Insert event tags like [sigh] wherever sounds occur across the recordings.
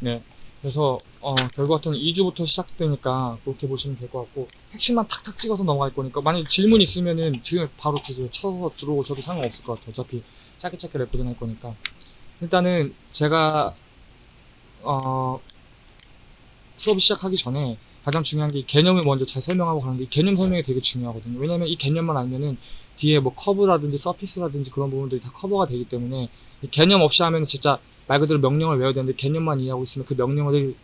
네. 그래서 어, 결과 같은 2주부터 시작되니까 그렇게 보시면 될 것 같고 핵심만 탁탁 찍어서 넘어갈 거니까 만약 질문 있으면은 지금 바로 주세요. 쳐서 들어오셔도 상관없을 것 같아요. 어차피 짧게 짧게 recording 할 거니까 일단은 제가 어, 수업 시작하기 전에 가장 중요한 게이 개념을 먼저 잘 설명하고 가는데 이 개념 설명이 되게 중요하거든요. 왜냐면 이 개념만 알면은 뒤에 뭐 curve라든지 surface라든지 그런 부분들이 다 cover가 되기 때문에 이 개념 없이 하면은 진짜 말 그대로 명령을 외워야 되는데 개념만 이해하고 있으면 그 명령을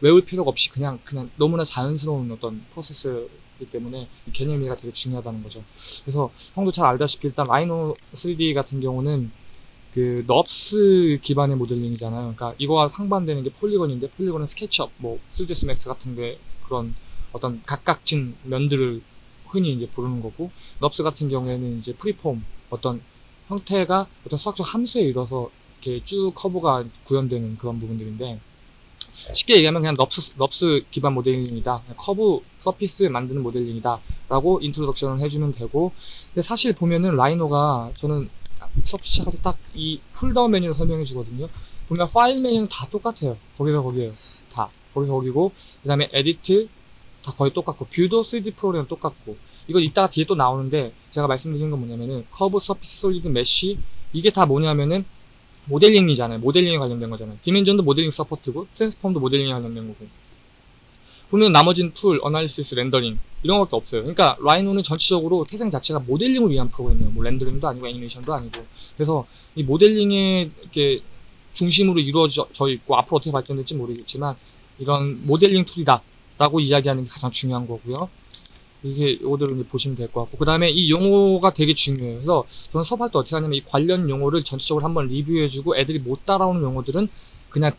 외울 필요가 없이 그냥 그냥 너무나 자연스러운 어떤 프로세스이기 때문에 이 개념 이해가 되게 중요하다는 거죠. 그래서 형도 잘 알다시피 일단 라이노 3D 같은 경우는 그 NURBS 기반의 모델링이잖아요. 그러니까 이거와 상반되는 게 polygon인데 polygon은 스케치업, 뭐 3ds max 같은 게 그런 어떤 각각진 면들을 흔히 이제 부르는 거고 NURBS 같은 경우에는 이제 freeform 어떤 형태가 어떤 수학적 함수에 의해서 이렇게 쭉 curve가 구현되는 그런 부분들인데 쉽게 얘기하면 그냥 NURBS, NURBS 기반 모델링이다. curve surface 만드는 모델링이다. 라고 introduction을 해주면 되고 근데 사실 보면은 라이노가 저는 수업 시작할 때 딱 이 pull-down 메뉴를 설명해 주거든요. 보면 파일 메뉴는 다 똑같아요. 거기서 거기에요. 다. 거기서 거기고 그 다음에 edit 다 거의 똑같고 view도 3D 프로그램 똑같고 이거 이따가 뒤에 또 나오는데 제가 말씀드린 건 뭐냐면은 curve surface solid mesh 이게 다 뭐냐면은 모델링이잖아요. 모델링에 관련된 거잖아요. dimension도 모델링 support고 transform도 모델링에 관련된 거고 보면 나머지는 tool, analysis, rendering 이런 것밖에 없어요. 그러니까 라이노는 전체적으로 태생 자체가 모델링을 위한 프로그램이에요. 뭐 rendering도 아니고 애니메이션도 아니고 그래서 이 모델링에 이렇게 중심으로 이루어져 있고 앞으로 어떻게 발전될지 모르겠지만 이런 모델링 tool이다 라고 이야기하는 게 가장 중요한 거고요. 이게 이거들을 이제 보시면 될 것 같고 그 다음에 이 용어가 되게 중요해요. 그래서 저는 수업할 때 어떻게 하냐면 이 관련 용어를 전체적으로 한번 review해주고 애들이 못 따라오는 용어들은 그냥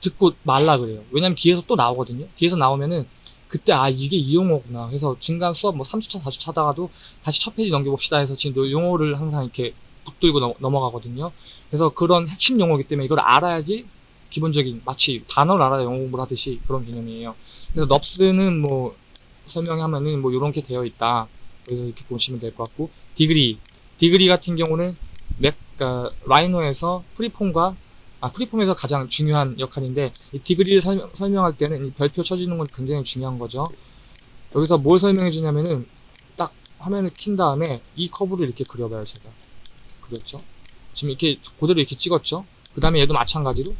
듣고 말라 그래요. 왜냐면 뒤에서 또 나오거든요. 뒤에서 나오면은 그때 아 이게 이 용어구나. 그래서 중간 수업 뭐 3주차 4주 차 가다가도 다시 첫 페이지 넘겨봅시다 해서 지금 용어를 항상 이렇게 붙들고 넘어가거든요. 그래서 그런 핵심 용어이기 때문에 이걸 알아야지 기본적인 마치 단어를 알아야 영어 공부를 하듯이 그런 개념이에요. 그래서 NURBS는 뭐 설명하면은 뭐 이런 게 되어 있다. 그래서 이렇게 보시면 될 것 같고 degree degree 같은 경우는 맥 그러니까 라이노에서 freeform과 아 freeform에서 가장 중요한 역할인데 이 degree를 설명, 설명할 때는 이 별표 쳐주는 건 굉장히 중요한 거죠. 여기서 뭘 설명해 주냐면은 딱 화면을 킨 다음에 이 curve를 이렇게 그려봐요 제가 그렸죠. 지금 이렇게 그대로 이렇게 찍었죠. 그 다음에 얘도 마찬가지로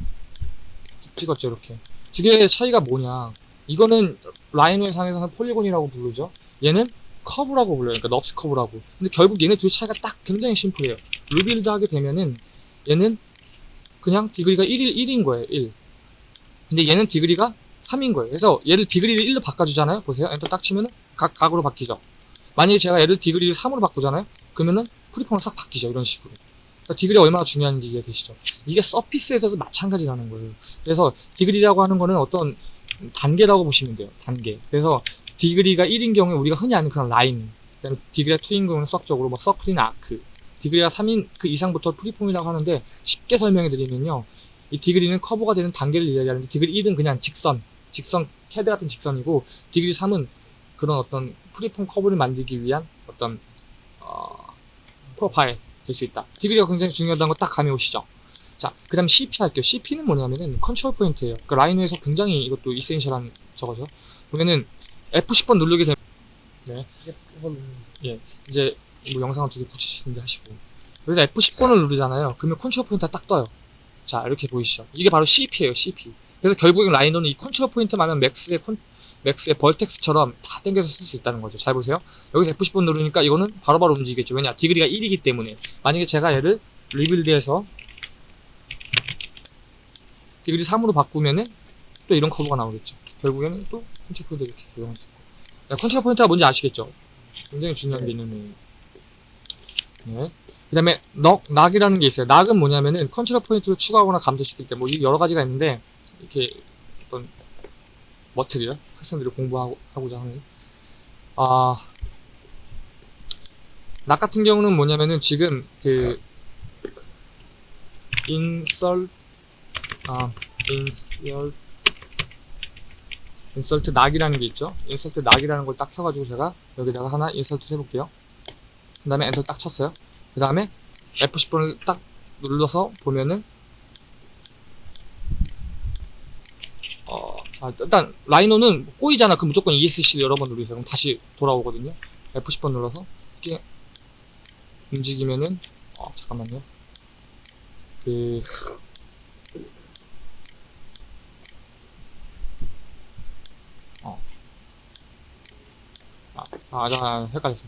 찍었죠 이렇게. 두 개의 차이가 뭐냐 이거는 라이노의 상에서는 polygon이라고 부르죠. 얘는 curve라고 불러요. 그러니까 NURBS curve라고. 근데 결국 얘네 둘 차이가 딱 굉장히 심플해요. rebuild 하게 되면은 얘는 그냥 degree가 1일 1인 거예요. 1. 근데 얘는 degree가 3인 거예요. 그래서 얘를 degree를 1로 바꿔주잖아요. 보세요. 엔터 딱 치면은 각, 각으로 바뀌죠. 만약에 제가 얘를 degree를 3으로 바꾸잖아요. 그러면은 freeform으로 싹 바뀌죠. 이런 식으로. 그러니까 degree가 얼마나 중요한지 이해되시죠? 이게 surface에서도 마찬가지라는 거예요. 그래서 degree라고 하는 거는 어떤 단계라고 보시면 돼요. 단계. 그래서 degree가 1인 경우에 우리가 흔히 아는 그런 라인, 그다음에 degree가 2인 경우는 수학적으로 뭐 서클이나 arc, degree가 3인 그 이상부터 freeform이라고 하는데 쉽게 설명해 드리면요. 이 degree는 curve가 되는 단계를 이야기하는데 degree 1은 그냥 직선, 직선, CAD 같은 직선이고 degree 3은 그런 어떤 freeform curve를 만들기 위한 어떤 어, profile 될 수 있다. degree가 굉장히 중요하다는 거 딱 감이 오시죠? 자, 그 다음 CP 할게요. CP는 뭐냐면은 control point예요. 그 라이노에서 굉장히 이것도 essential한 저거죠. 보면은 F10번 누르게 되면 네. 예. 이제 뭐 영상을 두 개 붙이시는데 하시고. 그래서 F10번을 누르잖아요. 그러면 control point가 딱 떠요. 자, 이렇게 보이시죠? 이게 바로 CP예요, CP. 그래서 결국엔 라이노는 이 control point만 하면 맥스의 콘, 맥스의 vertex처럼 다 당겨서 쓸 수 있다는 거죠. 잘 보세요. 여기서 F10번 누르니까 이거는 바로바로 바로 움직이겠죠. 왜냐? degree가 1이기 때문에. 만약에 제가 얘를 rebuild해서 degree 3으로 바꾸면은 또 이런 curve가 나오겠죠. 결국에는 또 control point 이렇게 고용할 수 있고. control point가 뭔지 아시겠죠? 굉장히 중요한 개념이에요. 네. 그 다음에 knot, knot이라는 게 있어요. 낙은 뭐냐면은 control point를 추가하거나 감소시킬 때 뭐 여러 가지가 있는데 이렇게 어떤 material 학생들이 공부하고자 하는 아, 낙 같은 경우는 뭐냐면은 지금 그 insert 아, insert 낙이라는 게 있죠. insert 낙이라는 걸 딱 켜가지고 제가 여기다가 하나 insert 해볼게요. 그 다음에 엔터 딱 쳤어요. 그 다음에 F10번을 딱 눌러서 보면은 자, 일단 라이노는 꼬이잖아. 그럼 무조건 ESC를 여러 번 누르세요. 그럼 다시 돌아오거든요. F10번 눌러서 이렇게 움직이면은 어, 잠깐만요. 그 어. 아, 아, 아, 헷갈렸어.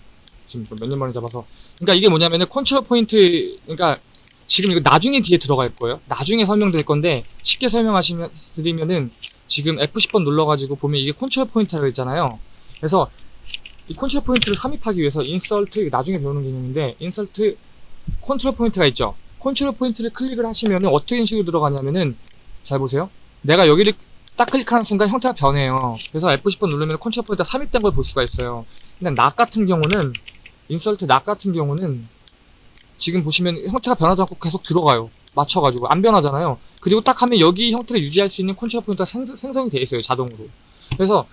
지금 몇년 만에 잡아서. 그러니까 이게 뭐냐면은 control point, 그러니까 지금 이거 나중에 뒤에 들어갈 거예요. 나중에 설명드릴 건데 쉽게 설명하시면 드리면은 지금 F10번 눌러가지고 보면 이게 control point라고 있잖아요. 그래서 이 control point를 삽입하기 위해서 insert 나중에 배우는 개념인데 insert control point가 있죠. control point를 클릭을 하시면은 어떻게 식으로 들어가냐면은 잘 보세요. 내가 여기를 딱 클릭하는 순간 형태가 변해요. 그래서 F10번 누르면 컨트롤 포인트가 삽입된 걸 볼 수가 있어요. 근데 낙 같은 경우는 insert knot 같은 경우는 지금 보시면 형태가 변하지 않고 계속 들어가요. 맞춰가지고 안 변하잖아요. 그리고 딱 하면 여기 형태를 유지할 수 있는 컨트롤 포인트가 생, 생성이 돼 있어요. 자동으로. 그래서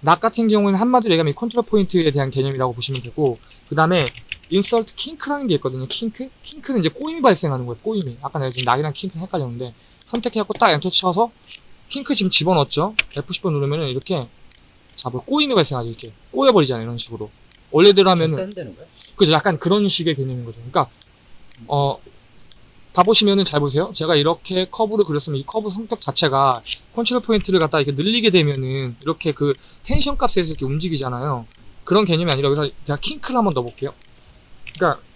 낙 같은 경우는 한마디로 얘기하면 이 컨트롤 포인트에 대한 개념이라고 보시면 되고 그 다음에 insert kink라는 게 있거든요. kink? kink는 이제 꼬임이 발생하는 거예요. 꼬임이. 아까 내가 지금 knot이랑 kink 헷갈렸는데 선택해갖고 딱 엔터 쳐서 kink 지금 집어넣었죠. F10번 누르면은 이렇게 자, 뭐 꼬임이 발생하죠. 이렇게 꼬여버리잖아요. 이런 식으로. 원래대로 하면은? 그죠. 약간 그런 식의 개념인 거죠. 그러니까, 어, 봐보시면은 잘 보세요. 제가 이렇게 커브를 그렸으면 이 커브 성격 자체가 컨트롤 포인트를 갖다 이렇게 늘리게 되면은 이렇게 그 텐션 값에서 이렇게 움직이잖아요. 그런 개념이 아니라 여기서 제가 kink를 한번 넣어볼게요. 그러니까 그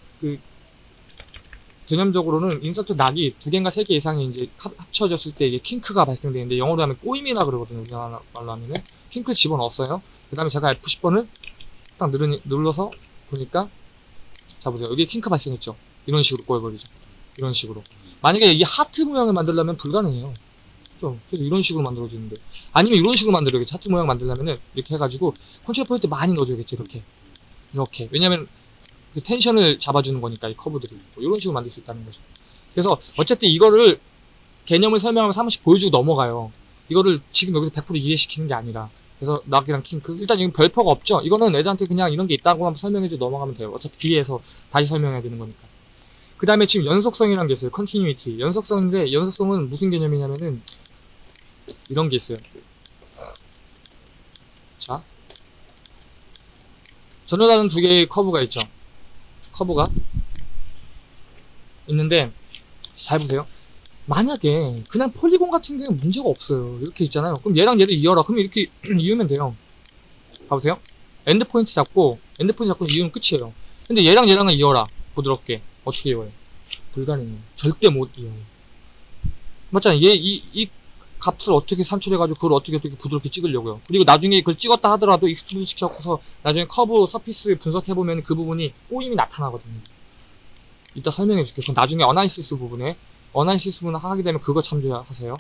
개념적으로는 인서트 낙이 두 개인가 세 개 이상이 이제 합- 합쳐졌을 때 이게 kink가 발생되는데 영어로 하면 꼬임이라 그러거든요. 우리나라 말로 하면은 kink를 집어넣었어요. 그 다음에 제가 F10번을 딱 누르니, 눌러서 보니까 자 보세요. 여기 kink 발생했죠. 이런 식으로 꼬여버리죠. 이런 식으로. 만약에 이 하트 모양을 만들려면 불가능해요. 좀 그래서 이런 식으로 만들어지는데 아니면 이런 식으로 만들어야겠지. 하트 모양 만들려면은 이렇게 해가지고 컨트롤 포인트 많이 넣어줘야겠지. 이렇게 이렇게 왜냐면 그 텐션을 잡아주는 거니까 이 커브들이 뭐 이런 식으로 만들 수 있다는 거죠. 그래서 어쨌든 이거를 개념을 설명하면서 한 번씩 보여주고 넘어가요. 이거를 지금 여기서 100% 이해시키는 게 아니라 그래서 낙이랑 킹크 일단 이건 별표가 없죠. 이거는 애들한테 그냥 이런 게 있다고 한번 설명해주고 넘어가면 돼요. 어차피 뒤에서 다시 설명해야 되는 거니까. 그 다음에 지금 연속성이라는 게 있어요. 컨티뉴이티. 연속성인데 연속성은 무슨 개념이냐면은 이런 게 있어요. 자, 전혀 다른 두 개의 커브가 있죠. 커브가 있는데 잘 보세요. 만약에 그냥 polygon 같은 경우는 문제가 없어요. 이렇게 있잖아요. 그럼 얘랑 얘를 이어라. 그럼 이렇게 [clears throat] 이으면 돼요. 봐보세요. end point 잡고 end point 잡고 이으면 끝이에요. 근데 얘랑 얘랑은 이어라. 부드럽게 어떻게 이어요? 불가능해요. 절대 못 이어요. 맞잖아요. 얘이 이 값을 어떻게 산출해가지고 그걸 어떻게 어떻게 부드럽게 찍으려고요. 그리고 나중에 그걸 찍었다 하더라도 extrude 시켜서 나중에 curve surface 분석해보면 그 부분이 꼬임이 나타나거든요. 이따 설명해 줄게요. 그건 나중에 analysis 부분에 analysis 부분 하게 되면 그거 참조하세요.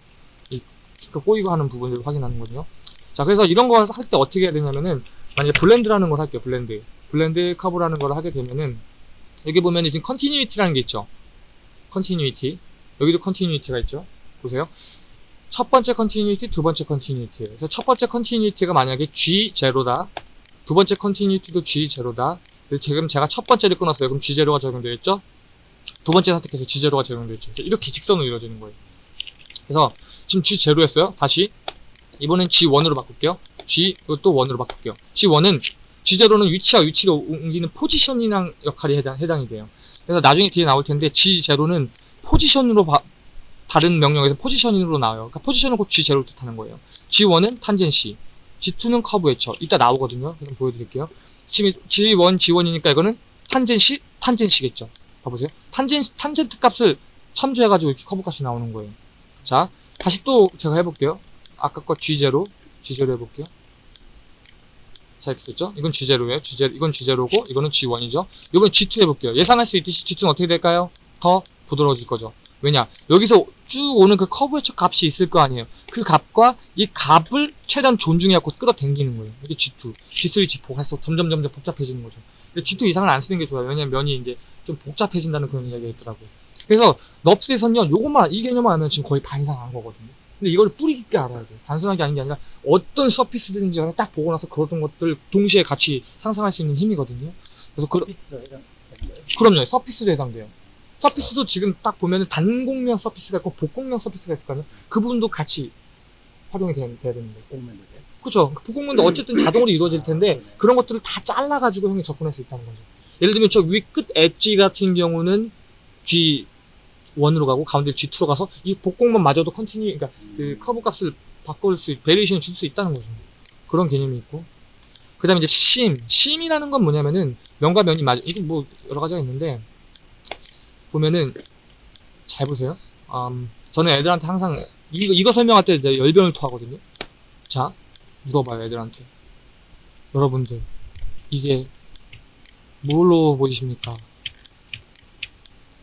이그 꼬이고 하는 부분을 확인하는 거든요. 자, 그래서 이런 거 할 때 어떻게 해야 되냐면은 만약에 blend라는 걸 할게요. Blend. Blend curve라는 걸 하게 되면은 여기 보면 지금 continuity라는 게 있죠. Continuity. 여기도 continuity가 있죠. 보세요. 첫 번째 continuity, 두 번째 continuity. 그래서 첫 번째 continuity가 만약에 G0다. 두 번째 continuity도 G0다. 지금 제가 첫 번째를 끊었어요. 그럼 G0가 적용되어 있죠? 두 번째 선택해서 G0가 적용되어 있죠. 그래서 이렇게 직선으로 이루어지는 거예요. 그래서 지금 G0였어요. 다시. 이번엔 G1으로 바꿀게요. G, 또 1으로 바꿀게요. G1은, G0는 위치와 위치가 옮기는 포지션이랑 역할이 해당, 해당이 돼요. 그래서 나중에 뒤에 나올 텐데, G0는 포지션으로 바- 다른 명령에서 포지셔닝으로 나와요. 그러니까 포지션은 곧 G0를 뜻하는 거예요. G1은 tangency, G2는 curvature. 이따 나오거든요. 그럼 보여드릴게요. 지금 G1, G1이니까 이거는 tangency, tangency겠죠. 봐보세요. 탄젠, 탄젠트 값을 참조해가지고 이렇게 커브 값이 나오는 거예요. 자, 다시 또 제가 해볼게요. 아까 거 G0, G0 해볼게요. 자, 이렇게 됐죠? 이건 G0예요. G0, 이건 G0고, 이거는 G1이죠. 이번 G2 해볼게요. 예상할 수 있듯이 G2는 어떻게 될까요? 더 부드러워질 거죠. 왜냐? 여기서 쭉 오는 그 커브의 첫 값이 있을 거 아니에요. 그 값과 이 값을 최대한 존중해갖고 끌어당기는 거예요. 이게 G2, G3, G4 해서 점점 점점 복잡해지는 거죠. 근데 G2 이상은 안 쓰는 게 좋아요. 왜냐면 면이 이제 좀 복잡해진다는 그런 이야기가 있더라고요. 그래서 넙스에서는요, 요것만, 이 개념만 알면 지금 거의 반 이상 한 거거든요. 근데 이걸 뿌리 깊게 알아야 돼요. 단순하게 아는 게 아니라 어떤 surface든지 간에 딱 보고 나서 그런 것들 동시에 같이 상상할 수 있는 힘이거든요. 그래서 그, Surface 해당 거예요? 그럼요. surface도 해당돼요. Surface도 지금 딱 보면은 단곡면 surface가 있고 복곡면 surface가 있을 거 아니에요. 그 부분도 같이 활용이 돼, 돼야 되는 거예요. 돼. 그죠? 복곡면도 어쨌든 자동으로 이루어질 텐데 그런 것들을 다 잘라가지고 형이 접근할 수 있다는 거죠. 예를 들면 저 위 끝 엣지 같은 경우는 G1으로 가고 가운데 G2로 가서 이 복곡면 마저도 continu, 그러니까 그 커브 값을 바꿀 수, variation을 줄수 있다는 거죠. 그런 개념이 있고. 그 다음에 이제 seam. Seam이라는 건 뭐냐면은 면과 면이 맞아. 이게 뭐 여러 가지가 있는데 보면은 잘 보세요. 음, 저는 애들한테 항상 이거, 이거 설명할 때 열변을 토하거든요. 자, 물어봐요, 애들한테. 여러분들, 이게 뭘로 보이십니까?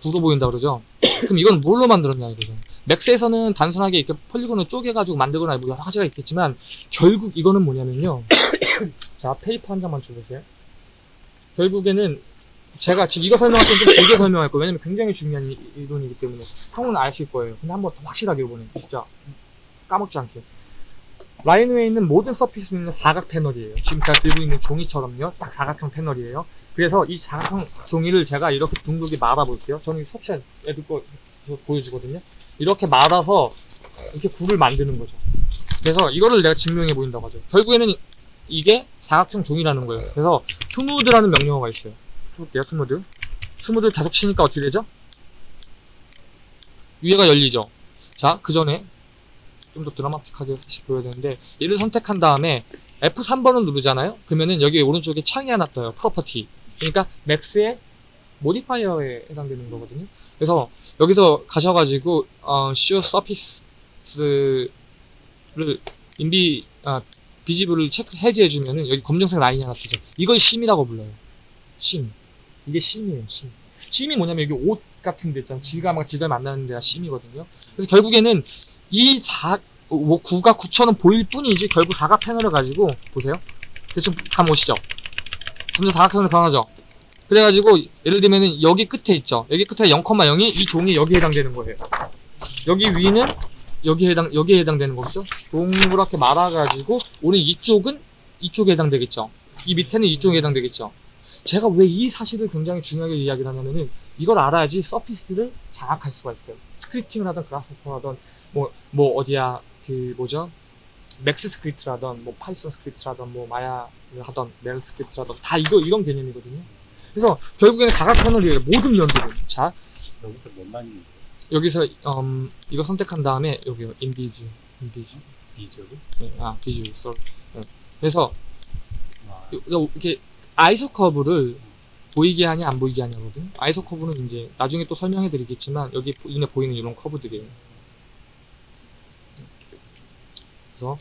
구로 보인다 그러죠? [coughs] 그럼 이건 뭘로 만들었냐 이거죠. 맥스에서는 단순하게 이렇게 polygon을 쪼개가지고 만들거나 뭐 여러 가지가 있겠지만 결국 이거는 뭐냐면요. [coughs] 자, paper 한 장만 줘보세요. 결국에는 제가 지금 이거 설명할 때는 좀 길게 설명할 거예요. 왜냐면 굉장히 중요한 이- 이론이기 때문에 형은 아실 거예요. 근데 한번 더 확실하게 이번에 진짜 까먹지 않게. Rhino에 있는 모든 surface는 사각 패널이에요. 지금 제가 들고 있는 종이처럼요. 딱 사각형 패널이에요. 그래서 이 사각형 종이를 제가 이렇게 둥글게 말아볼게요. 저는 속샷 애들 거 보여주거든요. 이렇게 말아서 이렇게 구를 만드는 거죠. 그래서 이거를 내가 증명해 보인다고 하죠. 결국에는 이게 사각형 종이라는 거예요. 그래서 smooth라는 명령어가 있어요. 해볼게요, smooth. Smooth 계속 치니까 어떻게 되죠? 위에가 열리죠. 자, 그 전에 좀 더 드라마틱하게 다시 보여야 되는데 얘를 선택한 다음에 F3번을 누르잖아요. 그러면은 여기 오른쪽에 창이 하나 떠요. Property. 그러니까 맥스의 modifier에 해당되는 거거든요. 그래서 여기서 가셔가지고 어, show surface를 인비 아, visible을 체크 해제해주면은 여기 검정색 라인이 하나 뜨죠. 이걸 seam이라고 불러요. Seam. 이게 심이에요. 심. 심이 뭐냐면 여기 옷 같은 데 있잖아요. 질감과 질감 만나는 데가 심이거든요. 그래서 결국에는 이 사, 뭐 구가 9천은 보일 뿐이지 결국 사각 패널을 가지고 보세요. 대충 감 오시죠? 점점 사각형으로 변하죠? 그래가지고 예를 들면은 여기 끝에 있죠. 여기 끝에 0,0이 이 종이 여기에 해당되는 거예요. 여기 위는 여기에 해당 여기에 해당되는 거죠. 동그랗게 말아가지고 오늘 이쪽은 이쪽에 해당되겠죠. 이 밑에는 이쪽에 해당되겠죠. 제가 왜 이 사실을 굉장히 중요하게 이야기를 하냐면은 이걸 알아야지 surface를 장악할 수가 있어요. scripting을 하던 그래스호퍼 하던 뭐, 뭐, 어디야, 그, 뭐죠? 맥스 script라던, 뭐, 파이썬 script라던, 뭐, 마야를 하던, MEL script라던, 다 이거, 이런 개념이거든요. 그래서, 결국에는 사각 패널이에요. 모든 면들은. 자, 여기서 뭔만 여기서, 음, 이거 선택한 다음에, 여기요, 인비즈, 인비즈. 비즈로? 네, 아, 비즈, 썰. 네. 그래서, 요- 이렇게, 아이소 커브를 보이게 하냐, 안 보이게 하냐거든요. 아이소 커브는 이제, 나중에 또 설명해 드리겠지만, 여기 보- 눈에 보이는 이런 커브들이에요. 그래서,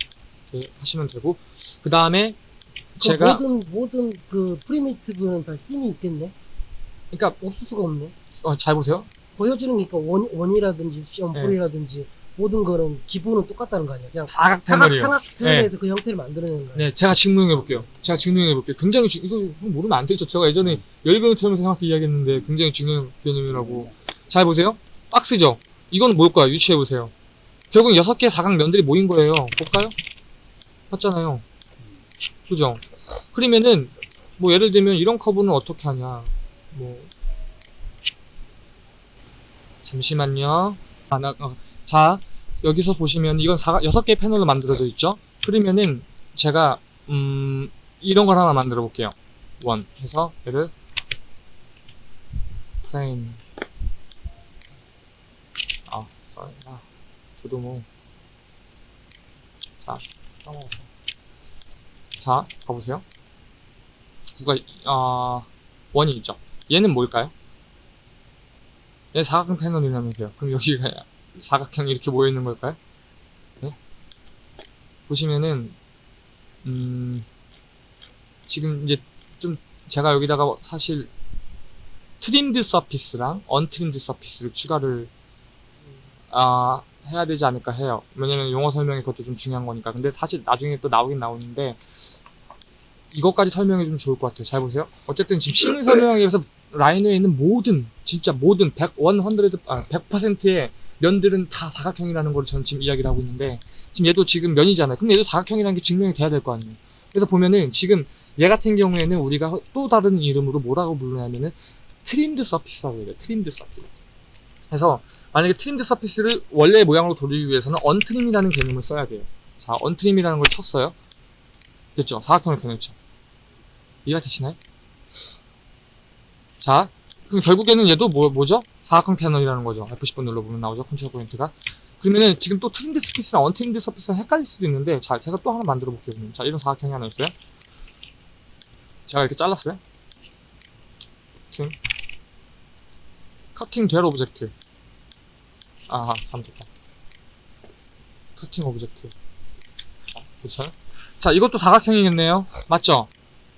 이렇게 하시면 되고, 그 다음에, 그 제가, 모든 모든 그 프리미티브는 다 힘이 있겠네. 그러니까, 없을 수가 없네. 어, 잘 보세요. 보여주는 게 그러니까 원 원이라든지 네. 시험풀이라든지 모든 거는 기본은 똑같다는 거 아니야. 그냥 사각 사각 패널이에요. 사각 표현에서 그 형태를 만들어내는 거야. 네, 제가 증명해 볼게요. 제가 증명해 볼게요. 굉장히 중, 이거 형 모르면 안 되죠. 제가 예전에 열변을 태우면서 형한테 이야기했는데 굉장히 중요한 개념이라고. 잘 보세요. 박스죠. 이건 뭘까요? 유추해 보세요. 결국 여섯 개의 사각 면들이 모인 거예요. 볼까요? 맞잖아요. 그죠? 그러면은 뭐 예를 들면 이런 커브는 어떻게 하냐? 뭐 잠시만요. 아, 나, 어, 자, 여기서 보시면 이건 사각 여섯 개의 패널로 만들어져 있죠? 그러면은 제가 음 이런 걸 하나 만들어 볼게요. 원 해서 얘를 plane 아 sorry. 아 저도 뭐자 까먹었어 자 봐보세요. 구가 아 원이 있죠? 얘는 뭘까요? 얘 사각형 패널이라면서요. 그럼 여기가 사각형이 이렇게 모여 있는 걸까요? 네? 보시면은 음, 지금 이제 좀 제가 여기다가 사실 trimmed surface랑 untrimmed surface를 추가를 아, 해야 되지 않을까 해요. 왜냐면 용어 설명이 그것도 좀 중요한 거니까. 근데 사실 나중에 또 나오긴 나오는데 이것까지 설명해 주면 좋을 것 같아요. 잘 보세요. 어쨌든 지금 설명하기 위해서 라이노에 있는 모든 진짜 모든 100, 100, 아, 100%의 면들은 다 사각형이라는 걸 저는 지금 이야기를 하고 있는데 지금 얘도 지금 면이잖아요. 그럼 얘도 사각형이라는 게 증명이 돼야 될 거 아니에요. 그래서 보면은 지금 얘 같은 경우에는 우리가 또 다른 이름으로 뭐라고 부르냐면은 trimmed surface라고 해요. Trimmed surface. 그래서 만약에 trimmed surface를 원래 모양으로 돌리기 위해서는 untrim이라는 개념을 써야 돼요. 자, untrim이라는 걸 쳤어요. 됐죠? 사각형을 변했죠. 이해가 되시나요? 자, 그럼 결국에는 얘도 뭐, 뭐죠? 사각형 패널이라는 거죠. F10번 눌러보면 나오죠. control point가. 그러면은 지금 또 trimmed surface랑 untrimmed surface랑 헷갈릴 수도 있는데, 자, 제가 또 하나 만들어 볼게요. 그러면. 자, 이런 사각형이 하나 있어요. 제가 이렇게 잘랐어요. Cutting. Cutting 될 object. 아하, 잘못했다. Cutting object. 자, 그렇죠? 자, 이것도 사각형이겠네요. 맞죠?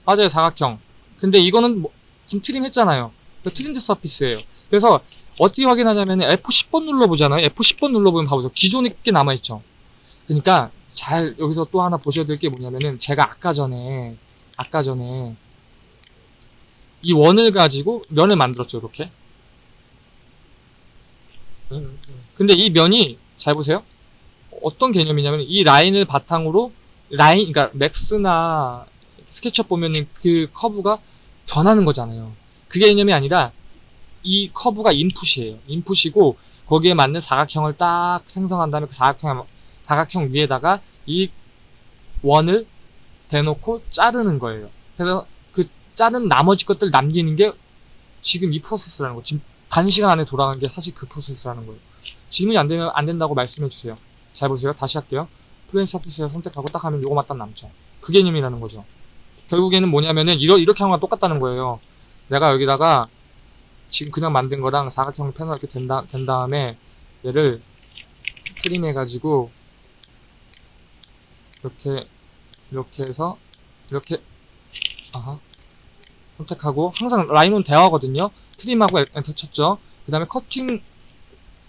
맞아요, 사각형. 근데 이거는 뭐, 지금 trim 했잖아요. 그 trimmed surface예요. 그래서 어떻게 확인하냐면 F10번 눌러보잖아요. F10번 눌러보면 봐보세요. 기존에 게 남아있죠. 그러니까 잘 여기서 또 하나 보셔야 될 게 뭐냐면은 제가 아까 전에 아까 전에 이 원을 가지고 면을 만들었죠. 이렇게. 근데 이 면이 잘 보세요. 어떤 개념이냐면 이 라인을 바탕으로 라인 그러니까 맥스나 스케치업 보면은 그 커브가 변하는 거잖아요. 그 개념이 아니라 이 커브가 input이에요. Input이고 거기에 맞는 사각형을 딱 생성한 다음에 그 사각형 사각형 위에다가 이 원을 대놓고 자르는 거예요. 그래서 그 자른 나머지 것들 남기는 게 지금 이 프로세스라는 거. 지금 단시간 안에 돌아가는 게 사실 그 프로세스라는 거예요. 질문이 안 되면 안 된다고 말씀해 주세요. 잘 보세요. 다시 할게요. plane surface를 선택하고 딱 하면 요거만 딱 남죠. 그 개념이라는 거죠. 결국에는 뭐냐면은 이러, 이렇게 하는 거랑 똑같다는 거예요. 내가 여기다가 지금 그냥 만든 거랑 사각형 패널 이렇게 된, 다, 된 다음에 얘를 trim 해가지고 이렇게 이렇게 해서 이렇게 아하 선택하고 항상 라이노는 대화거든요. trim하고 enter 쳤죠. 그 다음에 cutting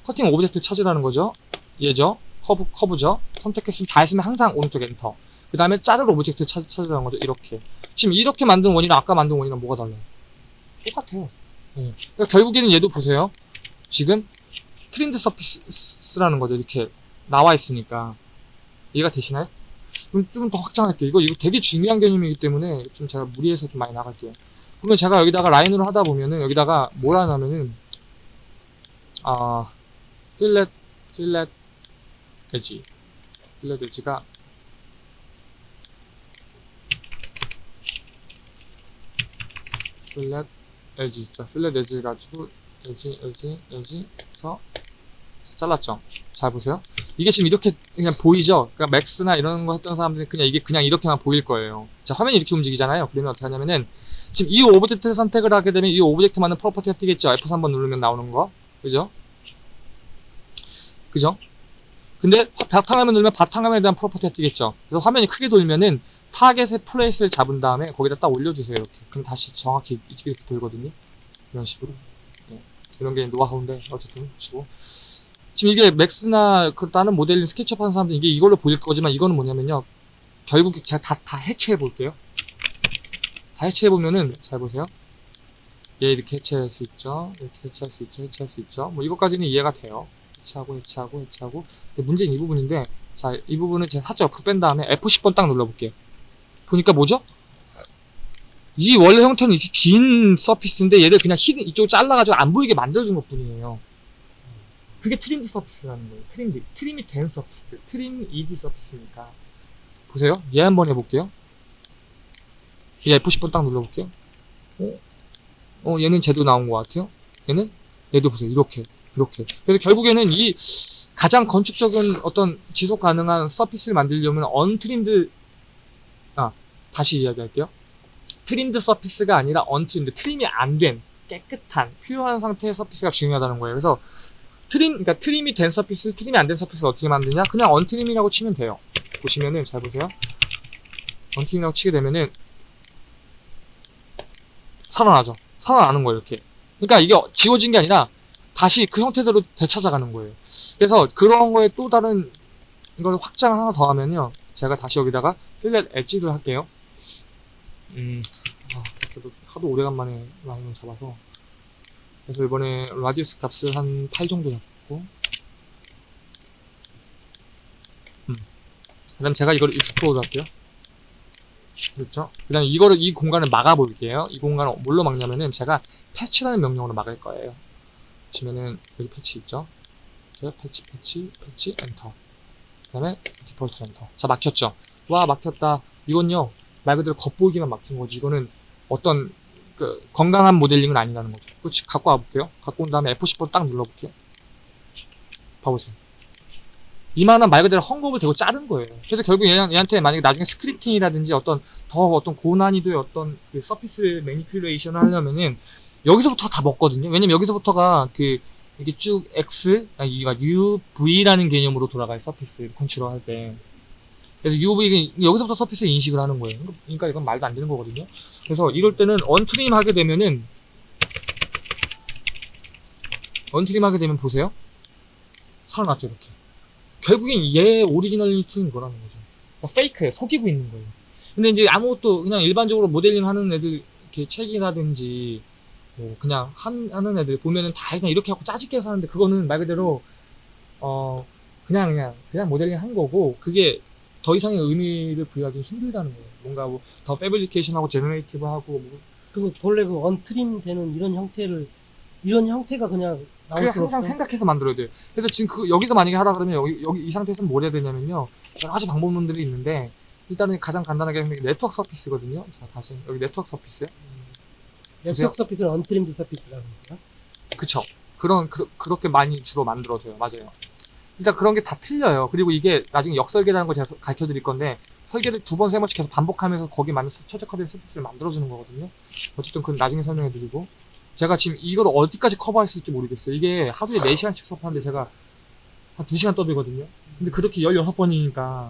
cutting object 찾으라는 거죠. 얘죠. 커브 커브죠. 선택했으면 다 했으면 항상 오른쪽 엔터. 그 다음에 자를 object 찾, 찾으라는 거죠. 이렇게. 지금 이렇게 만든 원이랑 아까 만든 원이랑 뭐가 달라요? 똑같아요. 예. 그러니까 결국에는 얘도 보세요. 지금 trimmed surface라는 거죠. 이렇게 나와 있으니까. 이해가 되시나요? 좀 더 확장할게요. 이거, 이거 되게 중요한 개념이기 때문에 좀 제가 무리해서 좀 많이 나갈게요. 그러면 제가 여기다가 라인으로 하다 보면은 여기다가 뭘 하냐면은 아 필렛 필렛 에지 필렛 에지가 필렛 에지 있죠. 필렛 에지 가지고 에지 에지 에지 해서 잘랐죠. 잘 보세요. 이게 지금 이렇게 그냥 보이죠? 그러니까 맥스나 이런 거 했던 사람들은 그냥 이게 그냥 이렇게만 보일 거예요. 자, 화면이 이렇게 움직이잖아요. 그러면 어떻게 하냐면은 지금 이 object를 선택을 하게 되면 이 object만은 property가 뜨겠죠. F3번 누르면 나오는 거. 그죠? 그죠? 근데 화- 바탕화면 누르면 바탕화면에 대한 property가 뜨겠죠. 그래서 화면이 크게 돌면은 target의 place를 잡은 다음에 거기다 딱 올려주세요. 이렇게. 그럼 다시 정확히 이렇게 돌거든요. 이런 식으로. 네. 이런 게 노하우인데 어쨌든 치고. 지금 이게 맥스나 그 다른 모델링 스케치업 하는 사람들 이게 이걸로 보일 거지만 이거는 뭐냐면요. 결국 제가 다, 다 해체해 볼게요. 다 해체해 보면은 잘 보세요. 얘 이렇게 해체할 수 있죠. 이렇게 해체할 수 있죠. 해체할 수 있죠. 뭐 이것까지는 이해가 돼요. 해체하고 해체하고 해체하고. 근데 문제는 이 부분인데 자, 이 부분은 제가 살짝 옆으로 뺀 다음에 F10번 딱 눌러 볼게요. 보니까 뭐죠? 이 원래 형태는 이렇게 긴 surface인데 얘를 그냥 hidden 이쪽으로 잘라가지고 안 보이게 만들어준 것 뿐이에요. 그게 trimmed surface라는 거예요. 트림드. 트림이 된 서피스. 트림 ED 서피스니까. 보세요. 얘 한번 해볼게요. 얘 F10번 딱 눌러볼게요. 어? 어, 얘는 제대로 나온 것 같아요. 얘는? 얘도 보세요. 이렇게. 이렇게. 그래서 결국에는 이 가장 건축적인 어떤 지속 가능한 surface를 만들려면 untrimmed, 아, 다시 이야기할게요. trimmed surface가 아니라 untrimmed. trim이 안 된, 깨끗한, pure한 상태의 surface가 중요하다는 거예요. 그래서 trim, 그러니까 trim이 된 surface, trim이 안 된 surface를 어떻게 만드냐? 그냥 untrim이라고 치면 돼요. 보시면은, 잘 보세요. untrim이라고 치게 되면은, 살아나죠. 살아나는 거예요, 이렇게. 그러니까 이게 지워진 게 아니라, 다시 그 형태대로 되찾아가는 거예요. 그래서 그런 거에 또 다른 이걸 확장을 하나 더 하면요. 제가 다시 여기다가 fillet edge를 할게요. 음, 아, 그래도 하도 오래간만에 라인을 잡아서. 그래서 이번에 radius 값을 한 8 정도 잡고. 음. 그 다음 제가 이걸 explode 할게요. 그렇죠? 그 다음에 이거를, 이 공간을 막아 볼게요. 이 공간을 뭘로 막냐면은 제가 patch라는 명령으로 막을 거예요. 보시면은 여기 patch 있죠? 제가 patch, patch, patch, enter. 그 다음에 default enter. 자, 막혔죠? 와, 막혔다. 이건요, 말 그대로 겉보기만 막힌 거지. 이거는 어떤, 그, 건강한 모델링은 아니라는 거죠. 그거 지- 갖고 와볼게요. 갖고 온 다음에 F10번 딱 눌러볼게요. 봐보세요. 이만한 말 그대로 헝겊을 대고 자른 거예요. 그래서 결국 얘, 얘한테 만약에 나중에 scripting이라든지 어떤 더 어떤 고난이도의 어떤 그 surface manipulation을 하려면은 여기서부터 다 먹거든요. 왜냐면 여기서부터가 그 이게 쭉 X, 아니 이가 UV라는 개념으로 돌아가요. surface control 할 때. 그래서 UV 여기서부터 surface 인식을 하는 거예요. 그러니까 이건 말도 안 되는 거거든요. 그래서 이럴 때는 untrim 하게 되면은 untrim 하게 되면 보세요. 살아났죠 이렇게. 결국엔 얘 originality는 이거라는 거죠. 뭐 fake예요. 속이고 있는 거예요. 근데 이제 아무것도 그냥 일반적으로 모델링 하는 애들 이렇게 책이라든지 뭐 그냥 한, 하는 애들 보면은 다 그냥 이렇게 하고 짜집게 해서 하는데 그거는 말 그대로 어 그냥 그냥 그냥 모델링 한 거고 그게 더 이상의 의미를 부여하기 힘들다는 거예요. 뭔가 뭐 더 패브리케이션하고 제너레이티브하고 뭐 그 본래 그 언트림 되는 이런 형태를 이런 형태가 그냥 나올 수 항상 없어. 생각해서 만들어야 돼요. 그래서 지금 그 여기서 만약에 하라 그러면 여기, 여기 이 상태에서는 뭘 해야 되냐면요. 여러 가지 방법론들이 있는데 일단은 가장 간단하게 하는 게 network surface거든요. 자 다시 여기 network surface. network surface는 untrimmed surface라는 거야. 그쵸. 그런, 그, 그렇게 많이 주로 만들어줘요. 맞아요. 그러니까 그런 게 다 틀려요. 그리고 이게 나중에 역설계라는 걸 제가 가르쳐 드릴 건데, 설계를 두 번, 세 번씩 계속 반복하면서 거기에 맞는 최적화된 surface를 만들어주는 거거든요. 어쨌든 그건 나중에 설명해 드리고. 제가 지금 이걸 어디까지 커버할 수 있을지 모르겠어요. 이게 하루에 4시간씩 수업하는데 제가 한 2시간 떠들거든요. 근데 그렇게 16번이니까,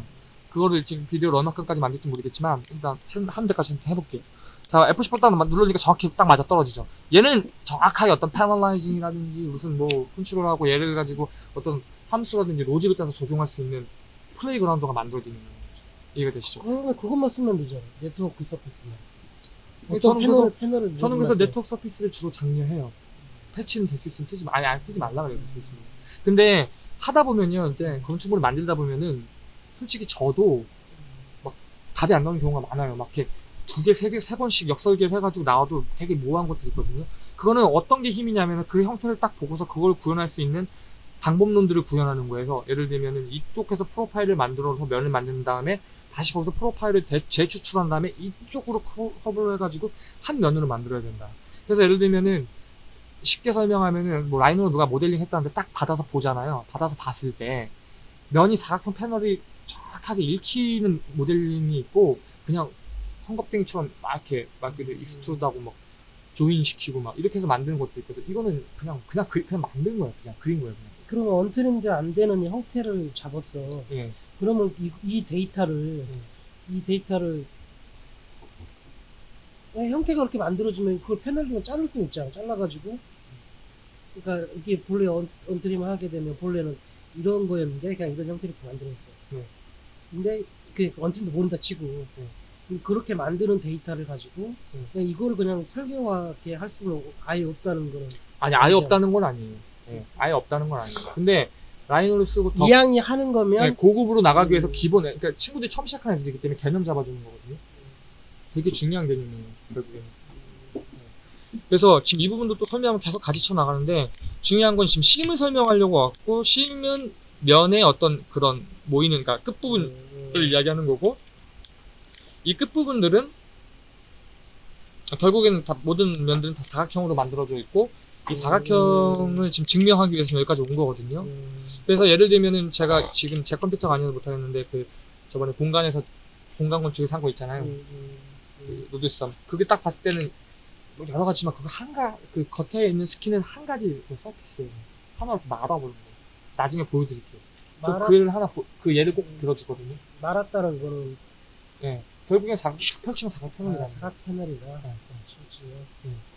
그거를 지금 비디오를 얼마큼까지 만들지 모르겠지만, 일단 한 데까지 해볼게요. 자, F10번 딱 누르니까 정확히 딱 맞아 떨어지죠. 얘는 정확하게 어떤 panelizing이라든지 무슨 뭐 컨트롤하고 얘를 가지고 어떤 함수라든지 로직을 따서 적용할 수 있는 playground가 만들어지는 거죠. 이해가 되시죠? 그러면 그것만 쓰면 되죠. network surface만. 네, 저는 패널, 그래서- 패널을 저는 그래서 network surface를 주로 장려해요. 패치는 될 수 있으면 쓰지 마. 아니, 안 쓰지 말라 그래요. 있으면. 근데 하다 보면요, 이제 건축물을 만들다 보면은 솔직히 저도 막 답이 안 나오는 경우가 많아요. 막 이렇게 두 개, 세 개, 세 번씩 역설계를 해가지고 나와도 되게 모호한 것들이 있거든요. 그거는 어떤 게 힘이냐면 그 형태를 딱 보고서 그걸 구현할 수 있는 방법론들을 구현하는 거예요. 예를 들면은 이쪽에서 프로파일을 만들어서 면을 만든 다음에 다시 거기서 프로파일을 대- 재추출한 다음에 이쪽으로 커- 커버를 해가지고 한 면으로 만들어야 된다. 그래서 예를 들면은 쉽게 설명하면은 뭐 라인으로 누가 모델링 했다는데 딱 받아서 보잖아요. 받아서 봤을 때 면이 사각형 패널이 정확하게 읽히는 모델링이 있고 그냥 헝겊댕이처럼 막 이렇게 막 이렇게 extrude하고 막 join 시키고 막 이렇게 해서 만드는 것도 있거든. 이거는 그냥 그냥 그, 그냥 만든 거야. 그냥 그린 거야. 그냥. 그러면 untrimmed 안 되는 형태를 잡았어. 예. 그러면 이, 이 데이터를 이 데이터를 어, 형태가 그렇게 만들어지면 그걸 패널링을 자를 수 있잖아. 잘라가지고 그러니까 이게 본래 언, 언트림을 하게 되면 본래는 이런 거였는데 그냥 이런 형태로 만들었어. 네. 근데 그 언트림도 모른다 치고 그럼 그렇게 만드는 데이터를 가지고 네. 그냥 이걸 그냥 설계화하게 할 수는 아예 없다는 거는 아니 아예. 없다는 건 아니에요. 예. 아예 없다는 건 아니에요. 근데 라인으로 쓰고 더 이왕이 하는 거면 네, 고급으로 나가기 위해서 음. 기본에 그러니까 친구들이 처음 시작하는 애들이기 때문에 개념 잡아주는 거거든요. 되게 중요한 개념이에요. 결국에는. 네. 그래서 지금 이 부분도 또 설명하면 계속 가지쳐 나가는데 중요한 건 지금 심을 설명하려고 왔고 심은 면의 어떤 그런 모이는 그러니까 끝부분을 음, 이야기하는 거고 이 끝부분들은 결국에는 다 모든 면들은 다 사각형으로 만들어져 있고 이 사각형을 지금 증명하기 위해서 여기까지 온 거거든요. 음, 그래서 예를 들면은 제가 지금 제 컴퓨터가 아니어서 못하겠는데 그 저번에 공간에서 공간 건축에 산거 있잖아요. 음, 음, 그 노드섬. 그게 딱 봤을 때는 뭐 여러 가지만 그거 한 가, 그 겉에 있는 스킨은 한 가지 그 서피스예요. 하나 이렇게 말아버린 거예요. 나중에 보여드릴게요. 저 말아- 그 예를 하나, 보- 그 예를 꼭 들어주거든요. 말았다는 거는 예. 결국엔 사각, 펼치면 사각 아, 거예요. 사각 패널이다. 예, 예. 그렇지.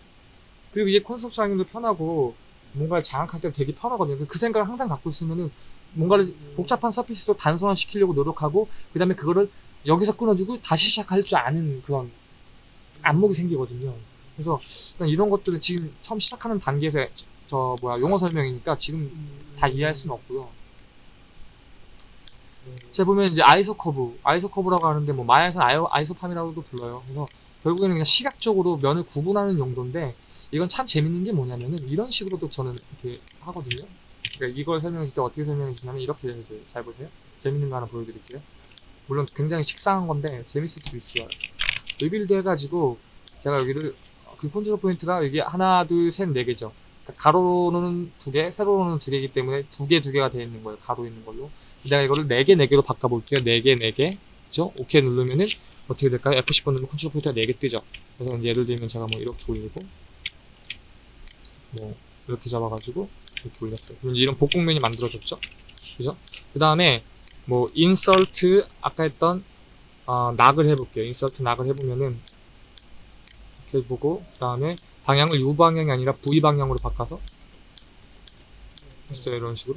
그리고 이게 컨셉트 하기도 편하고, 뭔가를 장악할 때 되게 편하거든요. 그 생각을 항상 갖고 있으면은, 뭔가를 음. 복잡한 surface도 단순화 시키려고 노력하고 그 다음에 그거를 여기서 끊어주고 다시 시작할 줄 아는 그런 안목이 생기거든요. 그래서 일단 이런 것들은 지금 처음 시작하는 단계에서 저, 저 뭐야 용어 설명이니까 지금 음, 다 이해할 수는 없고요. 음, 제가 보면 이제 isocurve, isocurve라고 하는데 뭐 마야에서는 아이오, isoparm이라고도 불러요. 그래서 결국에는 그냥 시각적으로 면을 구분하는 용도인데 이건 참 재밌는 게 뭐냐면은 이런 식으로도 저는 이렇게 하거든요. 그러니까 이걸 설명해 줄때 어떻게 설명해 주냐면 이렇게 해줘요. 잘 보세요. 재밌는 거 하나 보여드릴게요. 물론 굉장히 식상한 건데 재밌을 수 있어요. rebuild 해가지고 제가 여기를 그 control point가 여기 하나, 둘, 셋, 네 개죠. 그러니까 가로로는 두 개, 세로로는 두 개이기 때문에 두 개, 두 개가 되어 있는 거예요. 가로 있는 걸로. 내가 이거를 네 개, 네 개로 바꿔볼게요. 네 개, 네 개. 그죠? 오케이 누르면은 어떻게 될까요? F10번 누르면 control point가 네개 뜨죠. 그래서 예를 들면 제가 뭐 이렇게 올리고 뭐 이렇게 잡아가지고 이렇게 올렸어요. 그럼 이런 복곡면이 만들어졌죠. 그죠? 그 다음에 뭐 insert 아까 했던 어, knot을 해볼게요. insert knot을 해보면은 이렇게 보고 그 다음에 방향을 U 방향이 아니라 V 방향으로 바꿔서 했어요. 이런 식으로.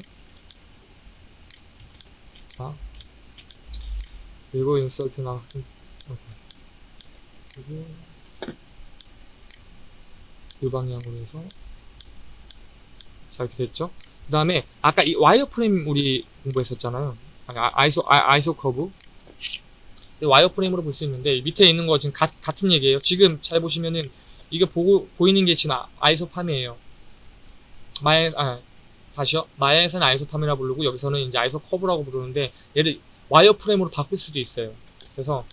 자 그리고 insert knot 그리고 U 방향으로 해서 자 이렇게 됐죠. 그 다음에 아까 이 wireframe 우리 공부했었잖아요. 아, iso 아, isocurve wireframe으로 볼 수 있는데 이 밑에 있는 거 지금 가, 같은 얘기예요. 지금 잘 보시면은 이게 보고 보이는 게 지금 아- isoparm이에요. 마에 아 다시요. 마야에서는 isoparm이라 부르고 여기서는 이제 isocurve라고 부르는데 얘를 wireframe으로 바꿀 수도 있어요. 그래서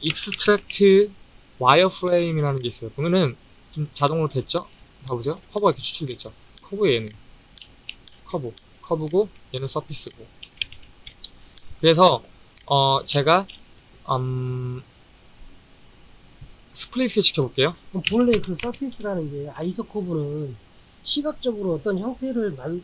extract wireframe이라는 게 있어요. 보면은 좀 자동으로 됐죠? 봐보세요. 커브가 이렇게 추출됐죠. 커브 얘는 커브 커브고 얘는 surface고 그래서 어 제가 음 split을 시켜볼게요 본래 그 surface라는 게 isocurve는 시각적으로 어떤 형태를 만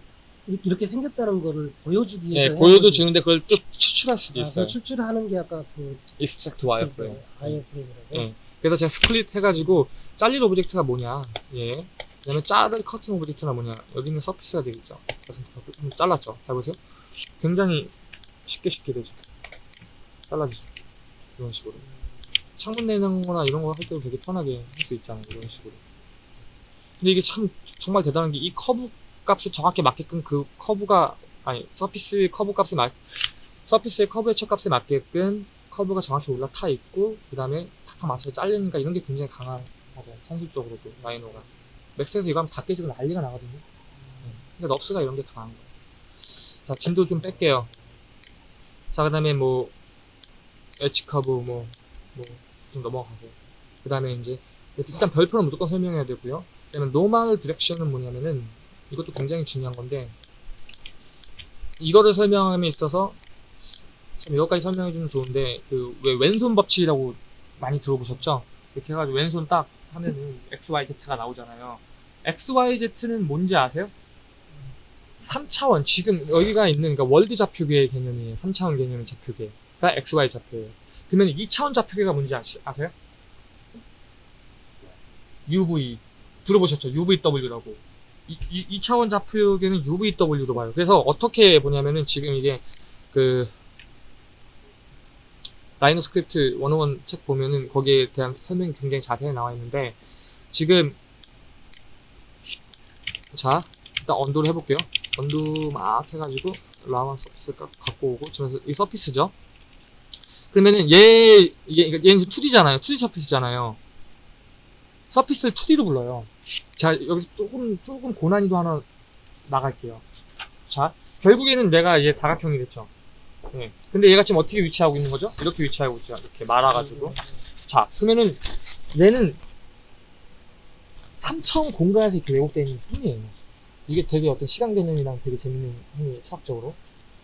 이렇게- 생겼다는 거를 보여주기 예 위해서 보여도 해가지고- 주는데 그걸 또 추출할 수도 아, 있어요 그 추출하는 게 아까 그 extract wireframe wireframe이라고. 예. 그래서 제가 split 해가지고 잘릴 object가 뭐냐 예 그다음에 자를 cutting object가 뭐냐 여기는 surface가 되겠죠. 그래서 한번 잘랐죠. 잘 보세요. 굉장히 쉽게 쉽게 되죠. 잘라지죠. 이런 식으로. 창문 내는 거나 이런 거 할 때도 되게 편하게 할 수 있잖아요. 이런 식으로. 근데 이게 참 정말 대단한 게 이 커브 값에 정확히 맞게끔 그 커브가 아니 surface 커브 값에 맞 surface의 커브의 첫 값에 맞게끔 커브가 정확히 올라타 있고 그 다음에 탁탁 맞춰서 잘리니까 이런 게 굉장히 강한 맞아요 산술적으로도 라이노가 맥스에서 이거 하면 다 깨지고 난리가 나거든요 네. 근데 NURBS가 이런 게 강한 거예요 자 진도 좀 뺄게요 자 그 다음에 뭐 edge curve 뭐 뭐 좀 넘어가세요 그 다음에 이제 일단 별표는 무조건 설명해야 되고요 그 다음에 normal direction은 뭐냐면은 이것도 굉장히 중요한 건데 이거를 설명함에 있어서 참 여기까지 설명해주면 좋은데 그 왜 왼손 법칙이라고 많이 들어보셨죠? 이렇게 해가지고 왼손 딱 하면은 XYZ가 나오잖아요. XYZ는 뭔지 아세요? 3차원 지금 여기가 있는 그러니까 월드 좌표계의 개념이에요. 3차원 개념의 좌표계가 XY 좌표예요. 그러면 2차원 좌표계가 뭔지 아시, 아세요? UV 들어보셨죠? UVW라고. 이, 이, 2차원 좌표계는 UVW로 봐요. 그래서 어떻게 보냐면은 지금 이게 그 라이노 스크립트 101책 보면은 거기에 대한 설명이 굉장히 자세히 나와 있는데 지금 자 일단 언도를 해볼게요 언도 막 해가지고 라완 서피스 가- 갖고 오고 저는 이 서피스죠 그러면은 얘 이게 이게 얘는 2D잖아요 2D 서피스잖아요 서피스를 2D로 불러요 자 여기서 조금 조금 고난이도 하나 나갈게요 자 결국에는 내가 얘 다각형이 됐죠 예. 근데 얘가 지금 어떻게 위치하고 있는 거죠? 이렇게 위치하고 있죠. 이렇게 말아가지고. 자, 그러면은 얘는 3차원 공간에서 이렇게 왜곡되어 있는 뿐이에요. 이게 되게 어떤 시간 개념이랑 되게 재밌는 행위, 차학적으로.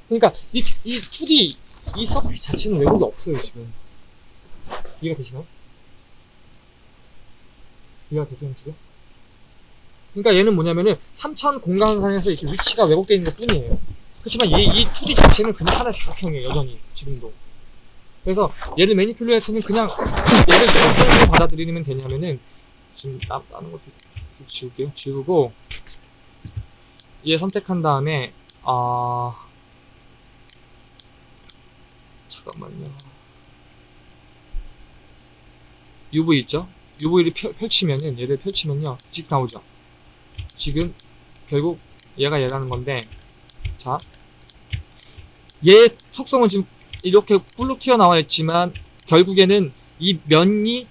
그러니까 이, 이 2D, 이 서피스 자체는 왜곡이 없어요, 지금. 이해가 되시나요? 이해가 되세요, 지금? 그러니까 얘는 뭐냐면은 3차원 공간상에서 이렇게 위치가 왜곡되어 있는 것 뿐이에요. 그렇지만 얘, 이 2D 자체는 그냥 하나의 사각형이에요, 여전히, 지금도. 그래서 얘를 매니플레이터는 그냥 얘를 어떤 식으로 받아들이면 되냐면은 지금 나, 다는 것도 좀 지울게요. 지우고 얘 선택한 다음에 아 잠깐만요. UV 있죠? UV를 펼, 펼치면은 얘를 펼치면요, 직 나오죠. 지금 결국 얘가 얘라는 건데 자, 얘 속성은 지금 이렇게 뿔로 튀어나와 있지만 결국에는 이 면이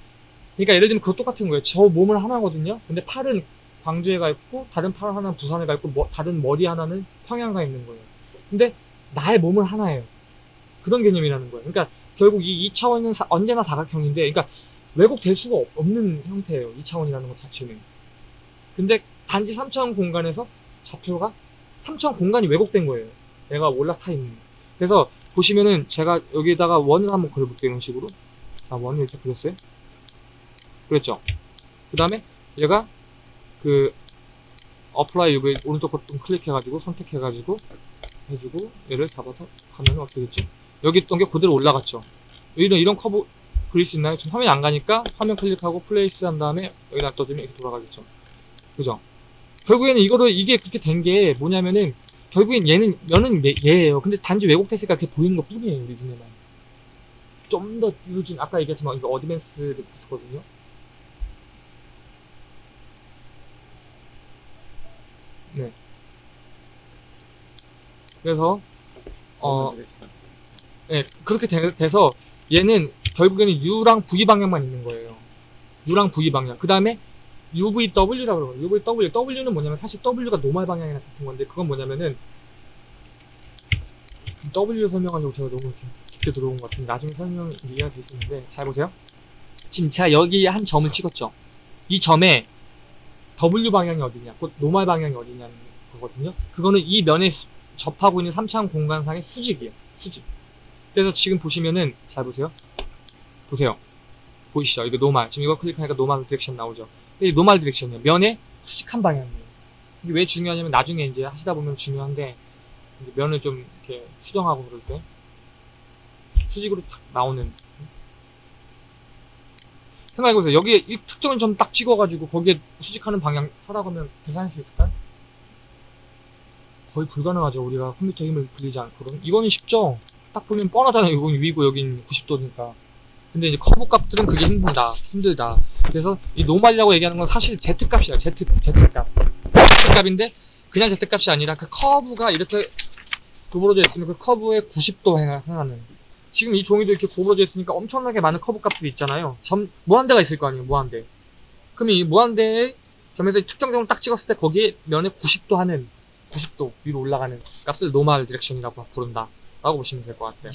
그러니까 예를 들면 그거 똑같은 거예요. 저 몸은 하나거든요. 근데 팔은 광주에 가 있고 다른 팔 하나는 부산에 가 있고 뭐- 다른 머리 하나는 평양 가 있는 거예요. 근데 나의 몸은 하나예요. 그런 개념이라는 거예요. 그러니까 결국 이 2차원은 언제나 사각형인데, 그러니까 왜곡될 수가 없- 없는 형태예요. 2차원이라는 것 자체는. 근데 단지 3차원 공간에서 좌표가 3차원 공간이 왜곡된 거예요. 얘가 올라타 있는. 그래서 보시면은 제가 여기에다가 원을 한번 그려볼게요. 이런 식으로. 아, 원을 이렇게 그렸어요. 그랬죠. 그 다음에 얘가 그 apply 여기 오른쪽 버튼 클릭해가지고 선택해가지고 해주고 얘를 잡아서 가면 어떻게 됐죠? 여기 있던 게 그대로 올라갔죠. 이런 이런 커브 그릴 수 있나요? 지금 화면이 안 가니까 화면 클릭하고 place 한 다음에 여기다 떠주면 이렇게 돌아가겠죠. 그죠? 결국에는 이거를 이게 그렇게 된 게 뭐냐면은 결국엔 얘는 면은 얘- 얘예요. 근데 단지 왜곡됐으니까 그렇게 보이는 것 뿐이에요. 우리 눈에만. 좀더 요즘 아까 얘기했지만 이거 어드밴스드 코스거든요. 네. 그래서 어 네, 그렇게 되, 돼서 얘는 결국에는 U랑 V 방향만 있는 거예요. U랑 V 방향. 그 다음에 UVW라고 그러거든요. UVW. W는 뭐냐면 사실 W가 노말 방향이랑 같은 건데 그건 뭐냐면은 W 설명하려고 제가 너무 이렇게 깊게 들어온 것 같은데 나중에 설명 이해가 있는데 잘 보세요. 지금 제가 여기 한 점을 찍었죠. 이 점에 W 방향이 어디냐, 곧 노말 방향이 어디냐는 거거든요. 그거는 이 면에 수- 접하고 있는 3차원 공간상의 수직이에요. 수직. 그래서 지금 보시면은 잘 보세요. 보세요. 보이시죠? 이거 normal. 지금 이거 클릭하니까 normal direction 나오죠. 이 normal direction이에요. 면의 수직한 방향이에요. 이게 왜 중요하냐면 나중에 이제 하시다 보면 중요한데 면을 좀 이렇게 수정하고 그럴 때 수직으로 탁 나오는 생각해보세요. 여기에 이 특정한 점 딱 찍어가지고 거기에 수직하는 방향 하라고 하면 계산할 수 있을까요? 거의 불가능하죠. 우리가 컴퓨터 힘을 빌리지 않고는. 이거는 쉽죠? 딱 보면 뻔하잖아요. 이건 위고 여긴 90도니까. 근데 이제 커브 값들은 그게 힘들다. 힘들다. 그래서 이 normal이라고 얘기하는 건 사실 Z값이야. Z, Z값. Z값인데 그냥 Z값이 아니라 그 커브가 이렇게 구부러져 있으면 그 커브에 90도 향하는 지금 이 종이도 이렇게 구부러져 있으니까 엄청나게 많은 커브 값들이 있잖아요. 점, 무한대가 있을 거 아니에요. 무한대. 그럼 이 무한대의 점에서 특정 점을 딱 찍었을 때 거기에 면에 90도 하는 90도 위로 올라가는 값을 normal direction이라고 부른다. 라고 보시면 될 것 같아요.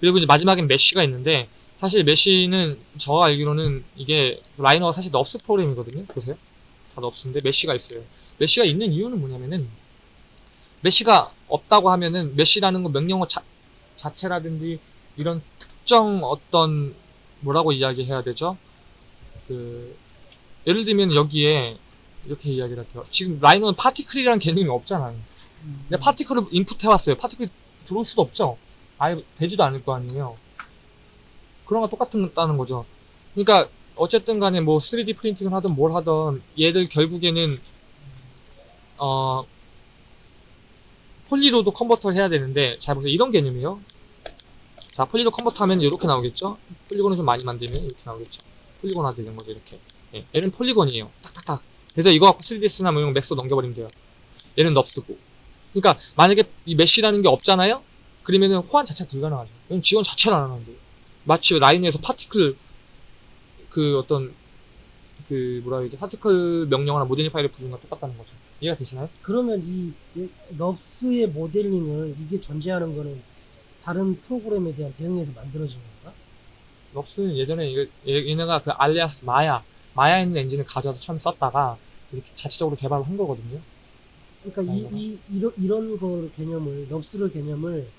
그리고 이제 마지막엔 mesh가 있는데 사실 mesh는 저 알기로는 이게 라이노가 사실 NURBS 프로그램이거든요. 보세요. 다 NURBS인데 mesh가 있어요. mesh가 있는 이유는 뭐냐면은 mesh가 없다고 하면은 mesh라는 건 명령어 자, 자체라든지 이런 특정 어떤 뭐라고 이야기해야 되죠? 그 예를 들면 여기에 이렇게 이야기를 할게요. 지금 라이너는 파티클이라는 개념이 없잖아요. 근데 파티클을 인풋해왔어요. 파티클 들어올 수도 없죠. 아예 되지도 않을 거 아니에요. 그런 거 똑같다는 거죠. 그러니까 어쨌든 간에 뭐 3D 프린팅을 하든 뭘 하든 얘들 결국에는 어 폴리로도 컨버터를 해야 되는데 잘 보세요. 이런 개념이에요. 자, poly로 convert 하면 이렇게 나오겠죠? polygon을 좀 많이 만들면 이렇게 나오겠죠? polygon화 되는 거죠, 이렇게. 예, 얘는 polygon이에요. 딱딱딱. 그래서 이거 갖고 3ds나 뭐 이런 거 맥스 넘겨버리면 돼요. 얘는 NURBS고. 그러니까 만약에 이 mesh라는 게 없잖아요? 그러면은 호환 자체가 불가능하죠. 왜냐면 지원 자체를 안 하는데. 마치 라이노에서 particle 그 어떤 그 뭐라 해야 되지? particle 명령어나 모델링 파일을 부르는 거 똑같다는 거죠. 이해가 되시나요? 그러면 이 넙스의 모델링을 이게 존재하는 거는 다른 프로그램에 대한 대응에서 만들어진 건가? 럽스는 예전에 이거- 얘- 얘네가 그 알리아스 마야 마야 있는 엔진을 가져와서 처음 썼다가 이렇게 자체적으로 개발을 한 거거든요. 그러니까 이, 이 이런 이런 거 개념을 넙스를 개념을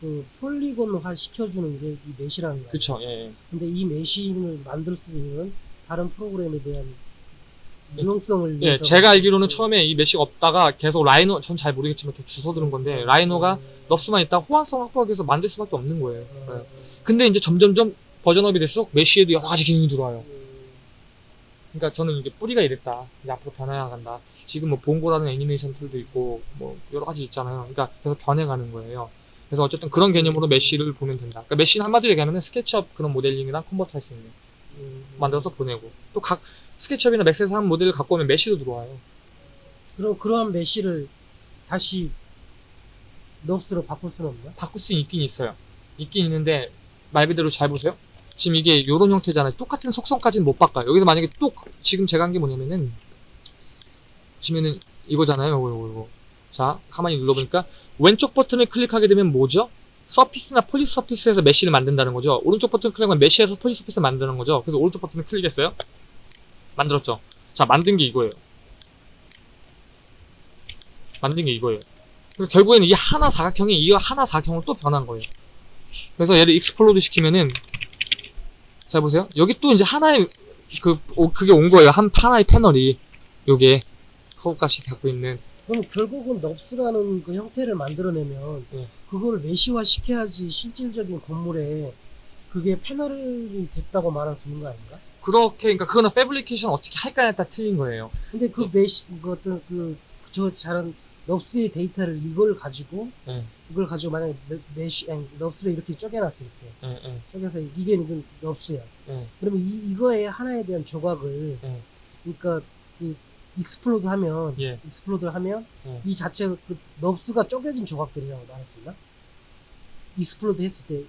그 폴리곤화 시켜주는 게 이 메시라는 거야. 그쵸, 예, 예. 근데 이 메신을 만들 수 있는 다른 프로그램에 대한 유용성을 예, 제가 알기로는 처음에 이 mesh가 없다가 계속 라이노, 전 잘 모르겠지만 좀 주워 들은 건데, 라이노가 NURBS만 있다 호환성 확보하기 위해서 만들 수밖에 없는 거예요. 어, 예. 근데 이제 점점점 version up이 될수록 mesh에도 여러 가지 기능이 들어와요. 그러니까 저는 이게 뿌리가 이랬다. 이제 앞으로 변해나간다. 지금 뭐 봉고라는 애니메이션 tool도 있고 뭐 여러 가지 있잖아요. 그러니까 계속 변해가는 거예요. 그래서 어쨌든 그런 개념으로 mesh를 보면 된다. 그러니까 mesh는 한마디로 얘기하면 스케치업 그런 모델링이랑 convert 할 수 있는 음, 만들어서 보내고 또각 스케치업이나 맥스에서 한 모델을 갖고 오면 mesh도 들어와요. 그럼 그러한 mesh를 다시 NURBS로 바꿀 수는 없나? 바꿀 수 있긴 있어요. 있긴 있는데 말 그대로 잘 보세요. 지금 이게 이런 형태잖아요. 똑같은 속성까지는 못 바꿔요. 여기서 만약에 또 지금 제가 한 게 뭐냐면은 지면은 이거잖아요. 이거 이거 이거. 자, 가만히 눌러보니까 왼쪽 버튼을 클릭하게 되면 뭐죠? surface나 polysurface에서 mesh를 만든다는 거죠. 오른쪽 버튼 클릭하면 mesh에서 polysurface를 만드는 거죠. 그래서 오른쪽 버튼을 클릭했어요. 만들었죠. 자, 만든 게 이거예요. 만든 게 이거예요. 결국에는 이 하나 사각형이 이 하나 사각형으로 또 변한 거예요. 그래서 얘를 explode 시키면은 잘 보세요. 여기 또 이제 하나의 그 오, 그게 온 거예요. 한 하나의 패널이 요게 커브 값이 갖고 있는 그럼 결국은 NURBS라는 그 형태를 만들어내면 네. 그걸 mesh화 시켜야지 실질적인 건물에 그게 패널이 됐다고 말할 수 있는 거 아닌가? 그렇게 그러니까 그거는 fabrication 어떻게 할까에 따라 틀린 거예요. 근데 그 mesh 그 어떤 그저 잘한 NURBS의 데이터를 이걸 가지고 네. 이걸 가지고 만약에 me- mesh 아니 NURBS를 이렇게 쪼개놨어 이렇게 예, 예, 쪼개서 이게 그 NURBS야. 예. 그러면 이 이거에 하나에 대한 조각을 네. 그러니까 그 explode 하면 예. explode 하면 네. 이 자체가 그 NURBS가 쪼개진 조각들이라고 말할 수 있나? explode 했을 때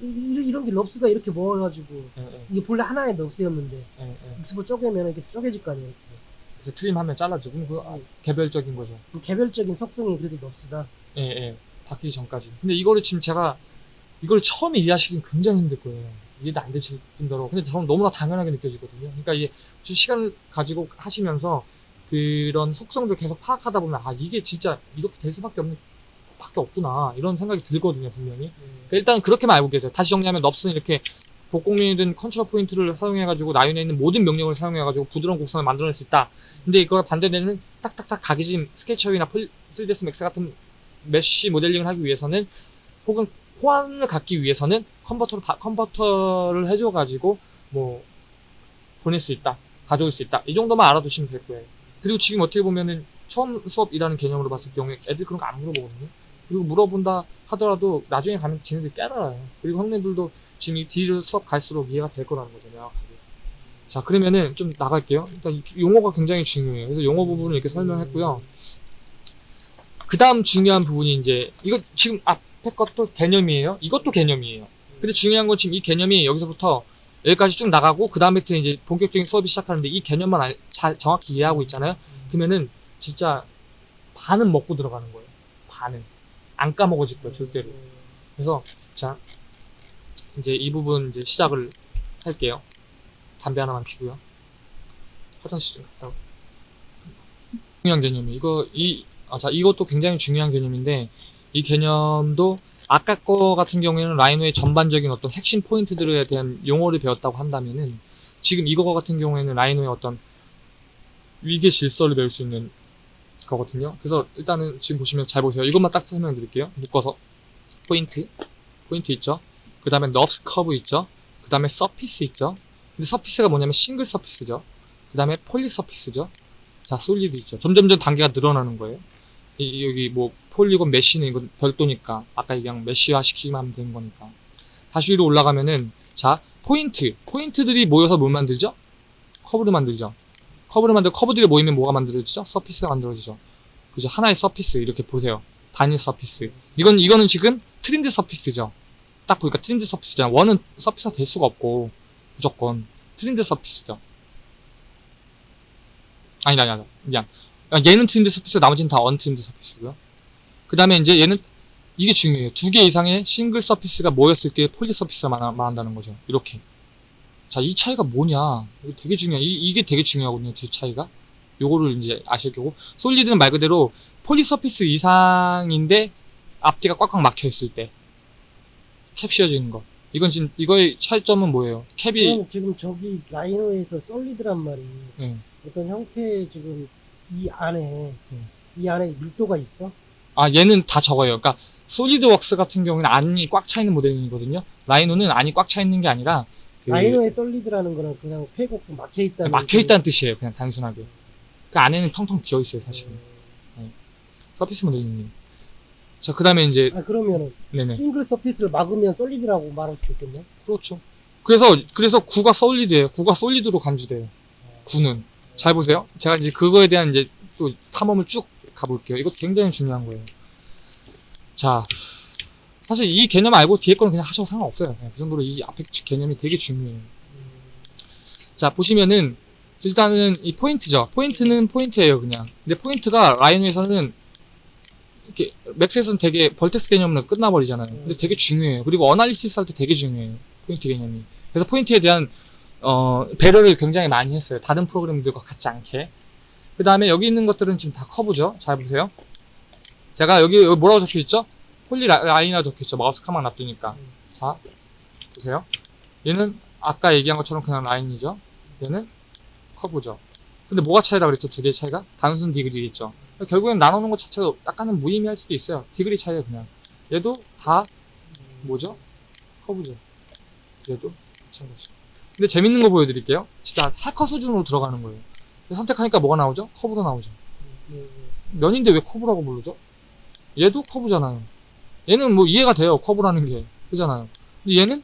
이- 이- 이런 게 NURBS가 이렇게 모아가지고 예, 예, 이게 본래 하나의 NURBS였는데 예, 예. explode 쪼개면 이렇게 쪼개질 거 아니에요. 이렇게. 그래서 trim하면 잘라지고 그럼 그 아, 개별적인 거죠. 그 개별적인 속성이 그래도 NURBS다. 예, 예. 바뀌기 전까지. 근데 이거를 지금 제가 이걸 처음 이해하시긴 굉장히 힘들 거예요. 이해도 안 되실 뿐더러. 근데 저는 너무나 당연하게 느껴지거든요. 그러니까 이게 좀 시간을 가지고 하시면서 그런 속성들 계속 파악하다 보면 아 이게 진짜 이렇게 될 수밖에 없는 밖에 없구나 이런 생각이 들거든요 분명히. 그러니까 일단 그렇게만 알고 계세요. 다시 정리하면 NURBS는 이렇게 복공민이든 control point를 사용해가지고 나윤에 있는 모든 명령을 사용해가지고 부드러운 곡선을 만들어낼 수 있다. 근데 이걸 반대되는 딱딱딱 각이진 스케치업이나 3ds 맥스 같은 mesh modeling을 하기 위해서는 혹은 호환을 갖기 위해서는 컨버터를 바- 컨버터를 해줘가지고 뭐 보낼 수 있다, 가져올 수 있다 이 정도만 알아두시면 될 거예요. 그리고 지금 어떻게 보면은 처음 수업이라는 개념으로 봤을 경우에 애들 그런 거 안 물어보거든요. 그리고 물어본다 하더라도 나중에 가면 지네들 깨달아요. 그리고 형네들도 지금 이 뒤로 수업 갈수록 이해가 될 거라는 거죠, 명확하게. 자, 그러면은 좀 나갈게요. 일단 이 용어가 굉장히 중요해요. 그래서 용어 부분을 이렇게 설명했고요. 그 다음 중요한 부분이 이제, 이거 지금 앞에 것도 개념이에요. 이것도 개념이에요. 근데 중요한 건 지금 이 개념이 여기서부터 여기까지 쭉 나가고, 그 다음부터 이제 본격적인 수업이 시작하는데 이 개념만 알- 잘, 정확히 이해하고 있잖아요. 그러면은 진짜 반은 먹고 들어가는 거예요. 반은. 안 까먹어질 거예요, 절대로. 그래서 자 이제 이 부분 이제 시작을 할게요. 담배 하나만 피고요. 화장실 좀 갔다 오고. 중요한 개념이 이거 이 아, 자 이것도 굉장히 중요한 개념인데 이 개념도 아까 거 같은 경우에는 Rhino의 전반적인 어떤 핵심 포인트들에 대한 용어를 배웠다고 한다면은 지금 이거 같은 경우에는 Rhino의 어떤 위계 질서를 배울 수 있는 거거든요. 그래서 일단은 지금 보시면 잘 보세요. 이것만 딱 설명 드릴게요. 묶어서 포인트 포인트 있죠. 그 다음에 NURBS curve 있죠. 그 다음에 surface 있죠. 근데 surface가 뭐냐면 single surface죠. 그 다음에 polysurface죠. 자, solid 있죠. 점점점 단계가 늘어나는 거예요. 이, 여기 뭐 polygon mesh는 이건 별도니까 아까 얘기한 mesh화 시키기만 하면 되는 거니까. 다시 위로 올라가면은 자, 포인트. 포인트들이 모여서 뭘 만들죠? 커브를 만들죠. 커브를 만들고 커브들이 모이면 뭐가 만들어지죠? surface가 만들어지죠. 그죠? 하나의 surface 이렇게 보세요. 단일 surface. 이건 이거는 지금 trimmed surface죠. 딱 보니까 trimmed surface잖아. 원은 surface가 될 수가 없고 무조건 trimmed surface죠. 아니다, 아니다. 아, 얘는 trimmed surface, 나머지는 다 untrimmed surface고요. 그 다음에 이제 얘는 이게 중요해요. 두 개 이상의 single surface가 모였을 때 polysurface가 말- 말한다는 거죠. 이렇게. 자, 이 차이가 뭐냐? 이게 되게 중요해. 이, 이게 되게 중요하거든요. 두 차이가. 요거를 이제 아실 거고. solid는 말 그대로 polysurface 이상인데 앞뒤가 꽉꽉 막혀 있을 때. 캡 씌워지는 거. 이건 지금, 이거의 차이점은 뭐예요? cap이, 지금 저기 Rhino에서 solid란 말이 예. 어떤 형태 지금 이 안에 음. 이 안에 밀도가 있어? 아, 얘는 다 적어요. 그러니까, SolidWorks 같은 경우는 안이 꽉 차 있는 모델이거든요. Rhino는 안이 꽉 차 있는 게 아니라, 그 Rhino의 solid라는 거는 그냥 폐곡 막혀 있다는 막혀 있다는 뜻이에요. 그냥 단순하게. 그 안에는 텅텅 비어 있어요, 사실은. 음. 서피스 모델링님. 자, 그 다음에 이제, 아 그러면은 네네. 싱글 서피스를 막으면 솔리드라고 말할 수 있겠네. 그렇죠. 그래서, 그래서 9가 솔리드예요. 9가 솔리드로 간주돼요. 9는. 잘 보세요. 제가 이제 그거에 대한 이제 또 탐험을 쭉 가볼게요. 이거 굉장히 중요한 거예요. 자, 사실 이 개념 알고 뒤에 거는 그냥 하셔도 상관없어요. 그냥 그 정도로 이 앞에 개념이 되게 중요해요. 자, 보시면은 일단은 이 포인트죠. 포인트는 포인트예요, 그냥. 근데 포인트가 Rhino에서는 이렇게 Max에서는 되게 vertex 개념으로 끝나버리잖아요. 근데 되게 중요해요. 그리고 analysis 할 때 되게 중요해요. 포인트 개념이. 그래서 포인트에 대한 어, 배려를 굉장히 많이 했어요. 다른 프로그램들과 같지 않게. 그 다음에 여기 있는 것들은 지금 다 커브죠. 잘 보세요. 제가 여기, 여기 뭐라고 적혀 있죠? poly li- 적혀 있죠. 마우스 가만 놔두니까. 자, 보세요. 얘는 아까 얘기한 것처럼 그냥 라인이죠. 얘는 커브죠. 근데 뭐가 차이라 그랬죠? 두 개의 차이가? 단순 디그리겠죠. 결국엔 나누는 것 자체가 약간은 무의미할 수도 있어요. 디그리 차이가 그냥. 얘도 다 뭐죠? 커브죠. 얘도 마찬가지. 근데 재밌는 거 보여드릴게요. 진짜 해커 수준으로 들어가는 거예요. 선택하니까 뭐가 나오죠? 커브로 나오죠. 음, 면인데 왜 커브라고 부르죠? 얘도 커브잖아요. 얘는 뭐 이해가 돼요. 커브라는 게. 그잖아요. 근데 얘는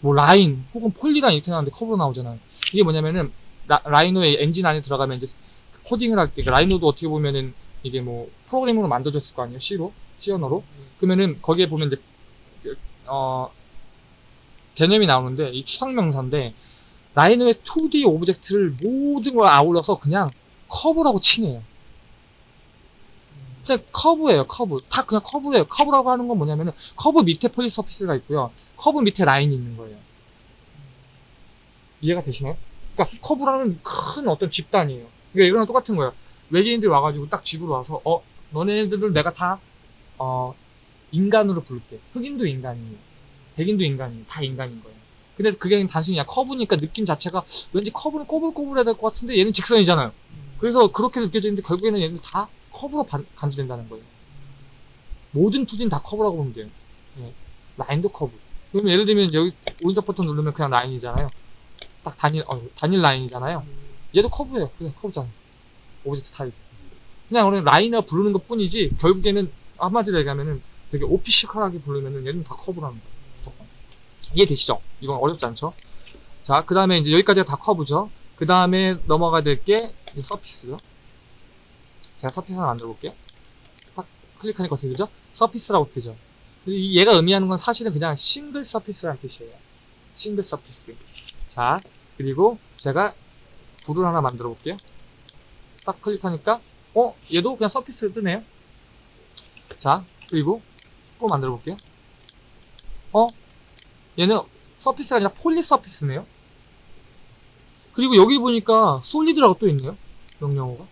뭐 라인 혹은 polyline 이렇게 나오는데 커브로 나오잖아요. 이게 뭐냐면은 Rhino의 엔진 안에 들어가면 이제 코딩을 할 때 Rhino도 어떻게 보면은 이게 뭐 프로그램으로 만들어졌을 거 아니에요. C로 C 언어로. 그러면은 거기에 보면 이제 그, 어 개념이 나오는데 이 추상 명사인데 Rhino의 2D object를 모든 걸 아울러서 그냥 커브라고 칭해요. 그냥 커브예요, 커브. 다 그냥 커브예요. 커브라고 하는 건 뭐냐면은 커브 밑에 polysurface가 있고요. 커브 밑에 라인이 있는 거예요. 이해가 되시나요? 그러니까 커브라는 큰 어떤 집단이에요. 그러니까 이거랑 똑같은 거예요. 외계인들이 와가지고 딱 집으로 와서 어 너네들을 내가 다 어, 인간으로 부를게. 흑인도 인간이에요. 백인도 인간이에요. 다 인간인 거예요. 근데 그게 단순히 그냥 커브니까 느낌 자체가 왠지 커브는 꼬불꼬불해야 될 것 같은데 얘는 직선이잖아요. 그래서 그렇게 느껴지는데 결국에는 얘는 다 커브로 반- 간주된다는 거예요. 모든 2D는 다 커브라고 보면 돼요. 예. 라인도 커브. 그러면 예를 들면 여기 오른쪽 버튼 누르면 그냥 라인이잖아요. 딱 단일, 어, 단일 라인이잖아요. 얘도 커브예요. 그냥 커브잖아. object type. 그냥 우리 라인을 부르는 것 뿐이지, 결국에는, 한마디로 얘기하면은 되게 official하게 부르면은 얘는 다 커브라는 거예요. 이해되시죠? 이건 어렵지 않죠? 자, 그 다음에 이제 여기까지가 다 커브죠? 그 다음에 넘어가야 될 게 surface죠? 제가 surface 하나 만들어 볼게요. 딱 클릭하니까 어떻게 되죠? surface라고 뜨죠? 이- 얘가 의미하는 건 사실은 그냥 single surface라는 뜻이에요. single surface. 자, 그리고 제가 불을 하나 만들어 볼게요. 딱 클릭하니까, 어? 얘도 그냥 surface로 뜨네요. 자, 그리고 또 만들어 볼게요. 어? 얘는 surface가 아니라 poly surface네요. 그리고 여기 보니까 solid라고 또 있네요. 명령어가.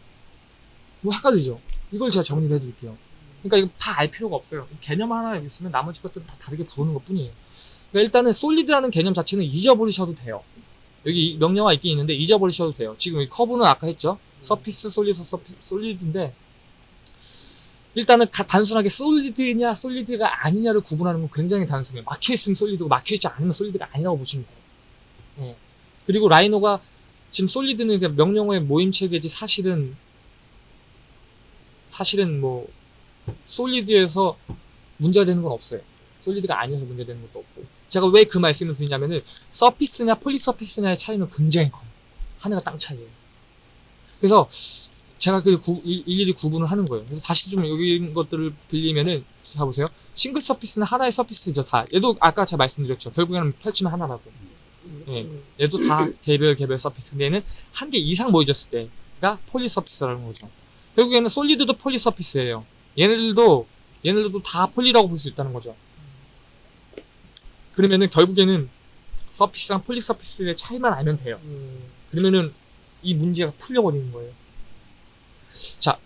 뭐 헷갈리죠? 이걸 제가 정리를 해드릴게요. 그러니까 이거 다 알 필요가 없어요. 개념 하나 있으면 나머지 것들은 다 다르게 부르는 것 뿐이에요. 그러니까 일단은 solid라는 개념 자체는 잊어버리셔도 돼요. 여기 이 명령어가 있긴 있는데 잊어버리셔도 돼요. 지금 이 커브는 아까 했죠? surface, solid, surf, solid인데 일단은 가- 단순하게 솔리드냐 솔리드가 아니냐를 구분하는 건 굉장히 단순해요. 막혀있으면 솔리드고 막혀있지 않으면 솔리드가 아니라고 보시면 돼요. 예. 그리고 라이노가 지금 솔리드는 그냥 명령어의 모임 체계지 사실은 사실은 뭐 솔리드에서 문제가 되는 건 없어요. 솔리드가 아니어서 문제 되는 것도 없고. 제가 왜 그 말씀을 드리냐면은 서피스냐 폴리서피스냐의 차이는 굉장히 커요. 하늘과 땅 차이예요. 그래서 제가 그 구- 일- 일일이 구분을 하는 거예요. 그래서 다시 좀 여기 것들을 빌리면은 자 보세요. 싱글 surface는 하나의 surface죠 다. 얘도 아까 제가 말씀드렸죠. 결국에는 펼치면 하나라고. 예. 얘도 다 개별 개별 surface. 근데 얘는 한 개 이상 모여졌을 때가 poly surface라는 거죠. 결국에는 solid도 poly surface예요. 얘네들도 얘네들도 다 poly라고 볼 수 있다는 거죠. 그러면은 결국에는 surface랑 poly surface의 차이만 알면 돼요. 음, 그러면은 이 문제가 풀려버리는 거예요. 자,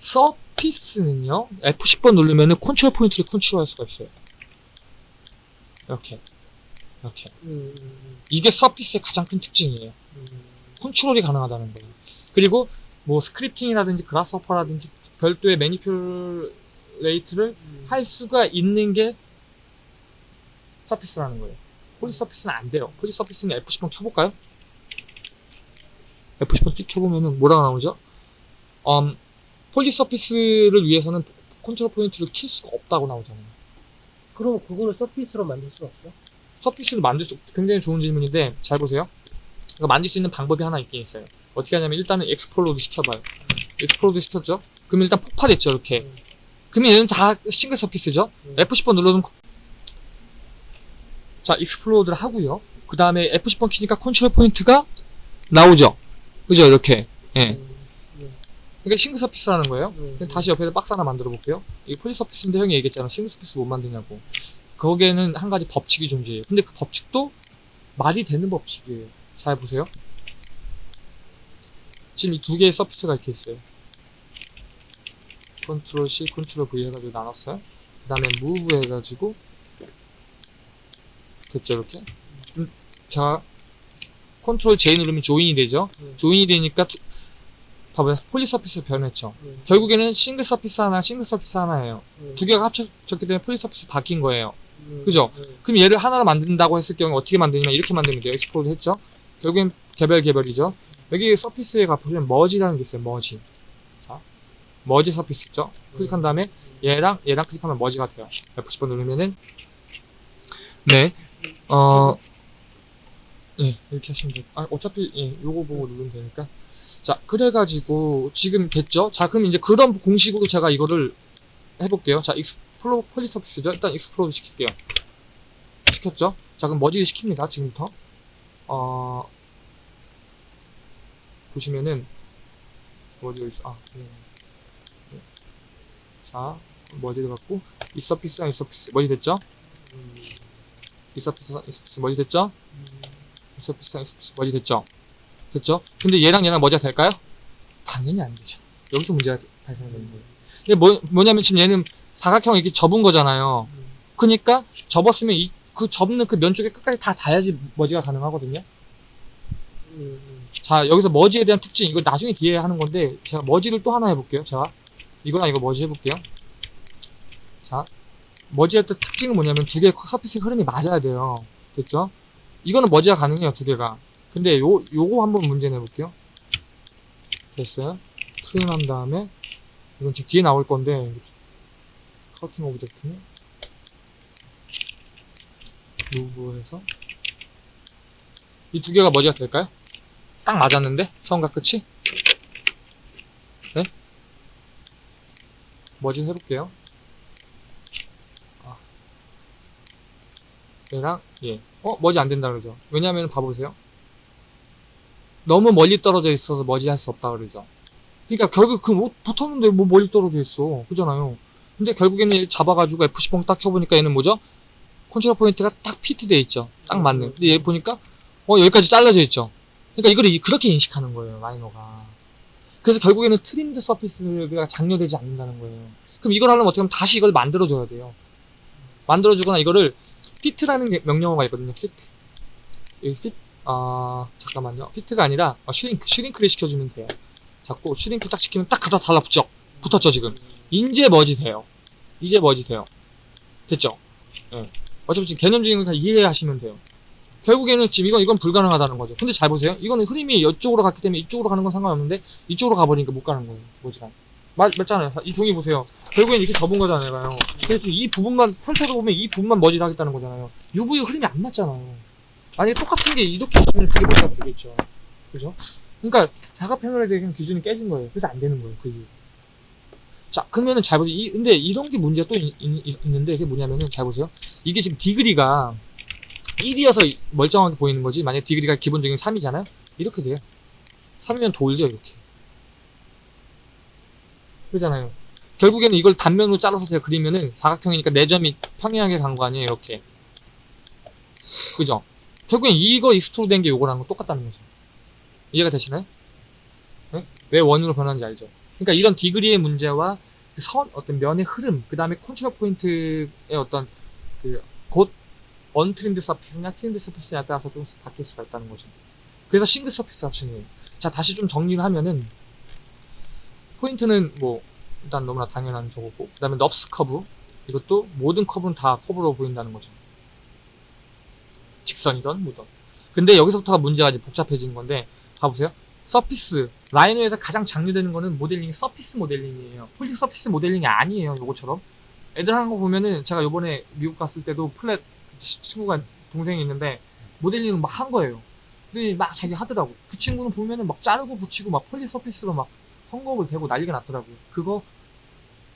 surface는요, F10번 누르면은 컨트롤 포인트를 컨트롤할 수가 있어요. 이렇게. 이렇게. 음, 음, 이게 surface의 가장 큰 특징이에요. 음, 컨트롤이 가능하다는 거예요. 그리고 뭐 scripting이라든지 Grasshopper라든지 별도의 manipulate를 음. 할 수가 있는 게 서피스라는 거예요. 폴리 서피스는 안 돼요. 폴리 서피스는 F10번 켜볼까요? F10번 띡 켜보면은 뭐라고 나오죠? 음, poly surface를 위해서는 컨트롤 포인트를 킬 수가 없다고 나오잖아요. 그럼 그거를 surface로 만들 수 없어? surface를 만들 수, 굉장히 좋은 질문인데, 잘 보세요. 이거 만들 수 있는 방법이 하나 있긴 있어요. 어떻게 하냐면, 일단은 explode 시켜봐요. explode 시켰죠? 그러면 일단 폭파됐죠, 이렇게. 음. 그러면 얘는 다 싱글 surface죠? 음. F10번 눌러둔, 자, explode를 하고요. 그 다음에 F10번 키니까 컨트롤 포인트가 나오죠? 그죠? 이렇게. 예. 음, 음, 그러니까 싱글 surface라는 거예요. 음, 그럼 다시 옆에서 박스 하나 만들어 볼게요. 이 poly surface인데 형이 얘기했잖아. 싱글 surface 못 만드냐고. 거기에는 한 가지 법칙이 존재해요. 근데 그 법칙도 말이 되는 법칙이에요. 잘 보세요. 지금 이 두 개의 surface가 이렇게 있어요. 컨트롤 C, 컨트롤 V 해가지고 나눴어요. 그 다음에 move 해가지고 됐죠 이렇게. 음, 자, 컨트롤 J 누르면 join이 되죠. 음. join이 되니까 두- 봐봐요. poly surface로 변했죠. 음, 결국에는 싱글 surface 하나, 싱글 surface 하나예요. 음, 두 개가 합쳐졌기 때문에 poly surface 바뀐 거예요. 음, 그죠? 음, 그럼 얘를 하나로 만든다고 했을 경우 어떻게 만드냐면 이렇게 만들면 돼요. explode 했죠? 결국엔 개별 개별이죠. 여기 surface에 가보시면 merge라는 게 있어요. merge. 자, merge surface 있죠? 클릭한 다음에 얘랑 얘랑 클릭하면 merge가 돼요. F10번 누르면은 네, 어, 예, 이렇게 하시면 돼요. 아, 어차피 예, 요거 보고 누르면 되니까. 자, 그래가지고 지금 됐죠? 자, 그럼 이제 그런 공식으로 제가 이거를 해볼게요. 자, explo- poly surface죠? 일단 explode 시킬게요. 시켰죠? 자, 그럼 merge를 시킵니다. 지금부터. 어, 보시면은, merge가 있어. 아, 네. 네. 자, 머지를 갖고, 이 서피스랑 이 서피스. 머지 됐죠? 음, 이 서피스랑 이 서피스. 머지 됐죠? 음, 이 서피스랑 이 서피스. 머지 됐죠? 됐죠? 근데 얘랑 얘랑 merge가 될까요? 당연히 안 되죠. 여기서 문제가 발생되는 거예요. 이게 뭐, 뭐냐면 지금 얘는 사각형 이렇게 접은 거잖아요. 음, 그니까 접었으면 이, 그 접는 그 면 쪽에 끝까지 다 닿아야지 머지가 가능하거든요. 음, 음. 자, 여기서 머지에 대한 특징, 이거 나중에 뒤에 하는 건데, 제가 머지를 또 하나 해볼게요. 제가. 이거랑 이거 머지 해볼게요. 자, 머지의 또 특징은 뭐냐면 두 개의 서피스 흐름이 맞아야 돼요. 됐죠? 이거는 머지가 가능해요, 두 개가. 근데 요, 요거 한번 문제 내볼게요. 됐어요? trim한 다음에, 이건 지금 뒤에 나올 건데, cutting object는, move해서, 이 두 개가 merge가 될까요? 딱 맞았는데? 처음과 끝이? 네? 머지 해볼게요. 아. 얘랑 얘. 어? 머지 안 된다 그러죠. 왜냐면 봐보세요. 너무 멀리 떨어져 있어서 머지 할 수 없다 그러죠. 그러니까 결국 그 뭐, 붙었는데 뭐 멀리 떨어져 있어. 그잖아요. 근데 결국에는 얘 잡아가지고 F10번 딱 켜보니까 얘는 뭐죠? 컨트롤 포인트가 딱 fit 돼 있죠. 딱 맞는. 근데 얘 보니까 어 여기까지 잘라져 있죠. 그러니까 이걸 이- 그렇게 인식하는 거예요, Rhino가. 그래서 결국에는 trimmed surface가 장려되지 않는다는 거예요. 그럼 이걸 하려면 어떻게 하면 다시 이걸 만들어줘야 돼요. 만들어주거나 이거를 fit라는 게 명령어가 있거든요, fit. 이 fit, 아, 잠깐만요. fit가 아니라 어, shrink, shrink를 시켜주면 돼요. 자꾸 shrink 딱 시키면 딱 그다 달라붙죠? 붙었죠, 지금. 이제 머지 돼요. 이제 머지 돼요. 됐죠? 예. 어차피 지금 개념적인 건 다 이해하시면 돼요. 결국에는 지금 이건, 이건 불가능하다는 거죠. 근데 잘 보세요. 이거는 흐름이 이쪽으로 갔기 때문에 이쪽으로 가는 건 상관없는데, 이쪽으로 가버리니까 못 가는 거예요. merge가. 맞, 맞잖아요. 이 종이 보세요. 결국엔 이렇게 접은 거잖아요. 그래서 이 부분만, 펼쳐서 보면 이 부분만 merge를 하겠다는 거잖아요. UV 흐름이 안 맞잖아요. 만약에 똑같은 게 이렇게 있으면 그게 머지가 되겠죠. 그죠? 그러니까, 사각 패널에 대한 기준이 깨진 거예요. 그래서 안 되는 거예요. 그 이유. 자, 그러면은 잘 보세요. 이, 근데 이런 게 문제가 또 있, 있, 있는데, 그게 뭐냐면은 잘 보세요. 이게 지금 디그리가 1이어서 멀쩡하게 보이는 거지. 만약에 디그리가 기본적인 3이잖아요? 이렇게 돼요. 3이면 돌죠, 이렇게. 그러잖아요. 결국에는 이걸 단면으로 잘라서 제가 그리면은 사각형이니까 4점이 평행하게 간 거 아니에요, 이렇게. 그죠? 결국엔 이거 extrude 된 게 요거랑 거 똑같다는 거죠. 이해가 되시나요? 네? 왜 원으로 변하는지 알죠? 그러니까 이런 degree의 문제와 그 선, 어떤 면의 흐름, 그 다음에 컨트롤 포인트의 어떤 그, 곧 untrimmed surface냐 trimmed surface냐에 따라서 좀 바뀔 수가 있다는 거죠. 그래서 싱글 surface가 중요해요. 자, 다시 좀 정리를 하면은, 포인트는 뭐, 일단 너무나 당연한 저거고, 그 다음에 NURBS 커브, 이것도 모든 커브는 다 커브로 보인다는 거죠. 직선이던 뭐든. 근데 여기서부터가 문제가 이제 복잡해지는 건데, 봐보세요. surface, Rhino에서 가장 장려되는 거는 모델링이 surface modeling이에요. poly surface modeling이 아니에요, 요거처럼. 애들 하는 거 보면은, 제가 요번에 미국 갔을 때도 Pratt 치- 친구가 동생이 있는데 모델링을 막 한 거예요. 근데 막 자기 하더라고. 그 친구는 보면은 막 자르고 붙이고 막 poly surface로 막 헝겊을 대고 난리가 났더라고요. 그거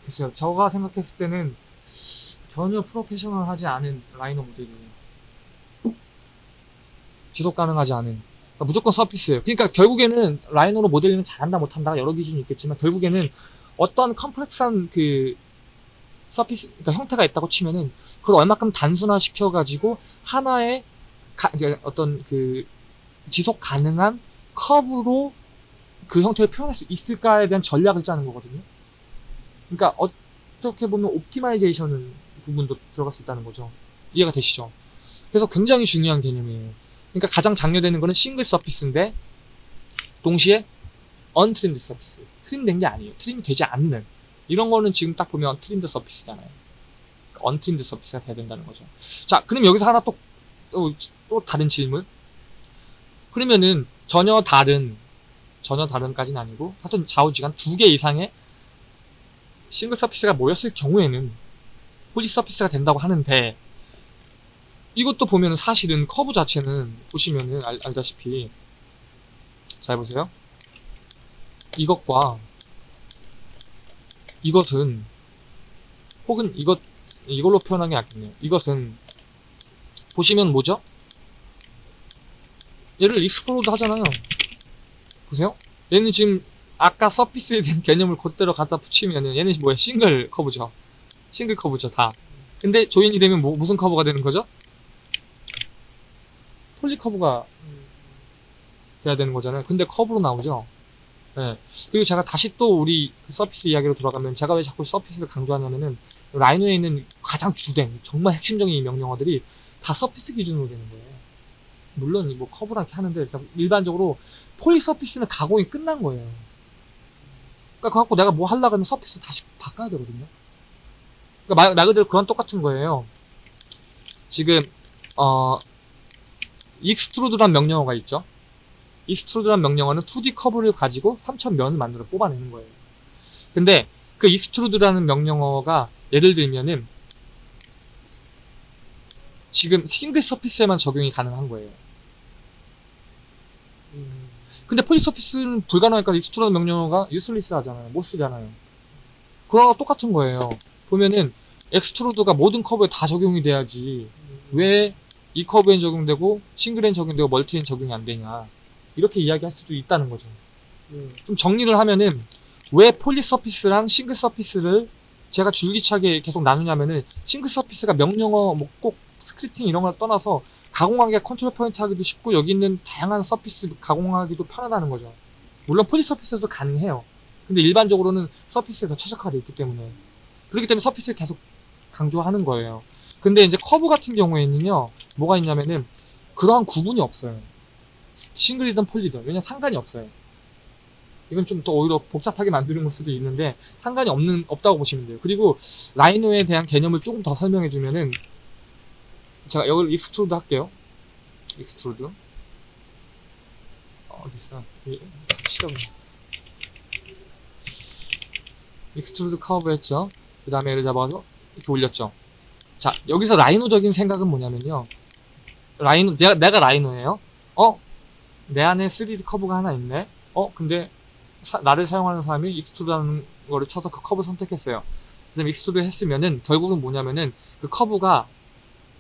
글쎄요. 제가 생각했을 때는 전혀 프로페셔널하지 않은 라이너 모델이에요. 지속 가능하지 않은. 그러니까 무조건 서피스예요. 그러니까 결국에는 라이노로 모델링을 잘한다 못한다 여러 기준이 있겠지만 결국에는 어떤 컴플렉스한 그 서피스 그러니까 형태가 있다고 치면은 그걸 얼마큼 단순화 시켜가지고 하나의 가- 어떤 그 지속 가능한 커브로 그 형태를 표현할 수 있을까에 대한 전략을 짜는 거거든요. 그러니까 어떻게 보면 optimization은 부분도 들어갈 수 있다는 거죠. 이해가 되시죠? 그래서 굉장히 중요한 개념이에요. 그러니까 가장 장려되는 거는 single surface인데 동시에 untrimmed surface. trim된 게 아니에요. trim이 되지 않는. 이런 거는 지금 딱 보면 trimmed surface잖아요. untrimmed surface가 돼야 된다는 거죠. 자, 그럼 여기서 하나 또, 또, 또 다른 질문. 그러면은 전혀 다른, 전혀 다른까지는 아니고, 하여튼 좌우지간 두 개 이상의 single surface가 모였을 경우에는 poly surface가 된다고 하는데, 이것도 보면은 사실은 커브 자체는 보시면은 알, 알다시피 잘 보세요. 이것과 이것은 혹은 이것 이걸로 표현하는 게 낫겠네요. 이것은 보시면 뭐죠? 얘를 explode 하잖아요. 보세요. 얘는 지금 아까 surface에 대한 [laughs] 개념을 그대로 갖다 붙이면은 얘는 뭐야 single curve죠. single curve죠 다. 근데 join이 되면 뭐- 무슨 커브가 되는 거죠? poly curve가 돼야 되는 거잖아요. 근데 커브로 나오죠. 네. 그리고 제가 다시 또 우리 그 surface 이야기로 돌아가면 제가 왜 자꾸 surface를 강조하냐면은 Rhino에 있는 가장 주된 정말 핵심적인 이 명령어들이 다 surface 기준으로 되는 거예요. 물론 이 뭐 커브랑 이렇게 하는데 일반적으로 poly surface는 가공이 끝난 거예요. 그러니까 그거 갖고 내가 뭐 하려고 하면 surface 다시 바꿔야 되거든요. 그러니까 말, 말 그대로 그런 똑같은 거예요. 지금 어 extrude란 명령어가 있죠. extrude란 명령어는 2D 커브를 가지고 3D 면을 만들어 뽑아내는 거예요. 근데 그 extrude라는 명령어가 예를 들면은 지금 single surface에만 적용이 가능한 거예요. 음, 근데 poly surface는 불가능하니까 extrude 명령어가 useless 하잖아요. 못 쓰잖아요. 그거랑 똑같은 거예요. 보면은 extrude가 모든 커브에 다 적용이 돼야지 왜 이 커브엔 적용되고 single엔 적용되고 multi엔 적용이 안 되냐 이렇게 이야기할 수도 있다는 거죠. 음, 좀 정리를 하면은 왜 poly surface랑 single surface를 제가 줄기차게 계속 나누냐면은 single surface가 명령어 뭐 꼭 scripting 이런 걸 떠나서 가공하기가 control point 하기도 쉽고 여기 있는 다양한 surface 가공하기도 편하다는 거죠. 물론 poly surface도 가능해요. 근데 일반적으로는 surface에 더 최적화되어 있기 때문에 그렇기 때문에 surface를 계속 강조하는 거예요. 근데 이제 커브 같은 경우에는요 뭐가 있냐면은 그러한 구분이 없어요. single이든 poly든 왜냐면 상관이 없어요. 이건 좀 더 오히려 복잡하게 만드는 걸 수도 있는데 상관이 없는 없다고 보시면 돼요. 그리고 Rhino에 대한 개념을 조금 더 설명해 주면은 제가 여기를 extrude 할게요. extrude 어, 있어? 치적네. extrude curve 했죠. 그 다음에 얘를 잡아서 이렇게 올렸죠. 자 여기서 Rhino적인 생각은 뭐냐면요. Rhino 내가 내가 Rhino예요. 어? 내 안에 3D 커브가 하나 있네. 어? 근데 사- 나를 사용하는 사람이 extrude라는 거를 쳐서 그 커브 선택했어요. 그다음에 extrude 했으면은 결국은 뭐냐면은 그 커브가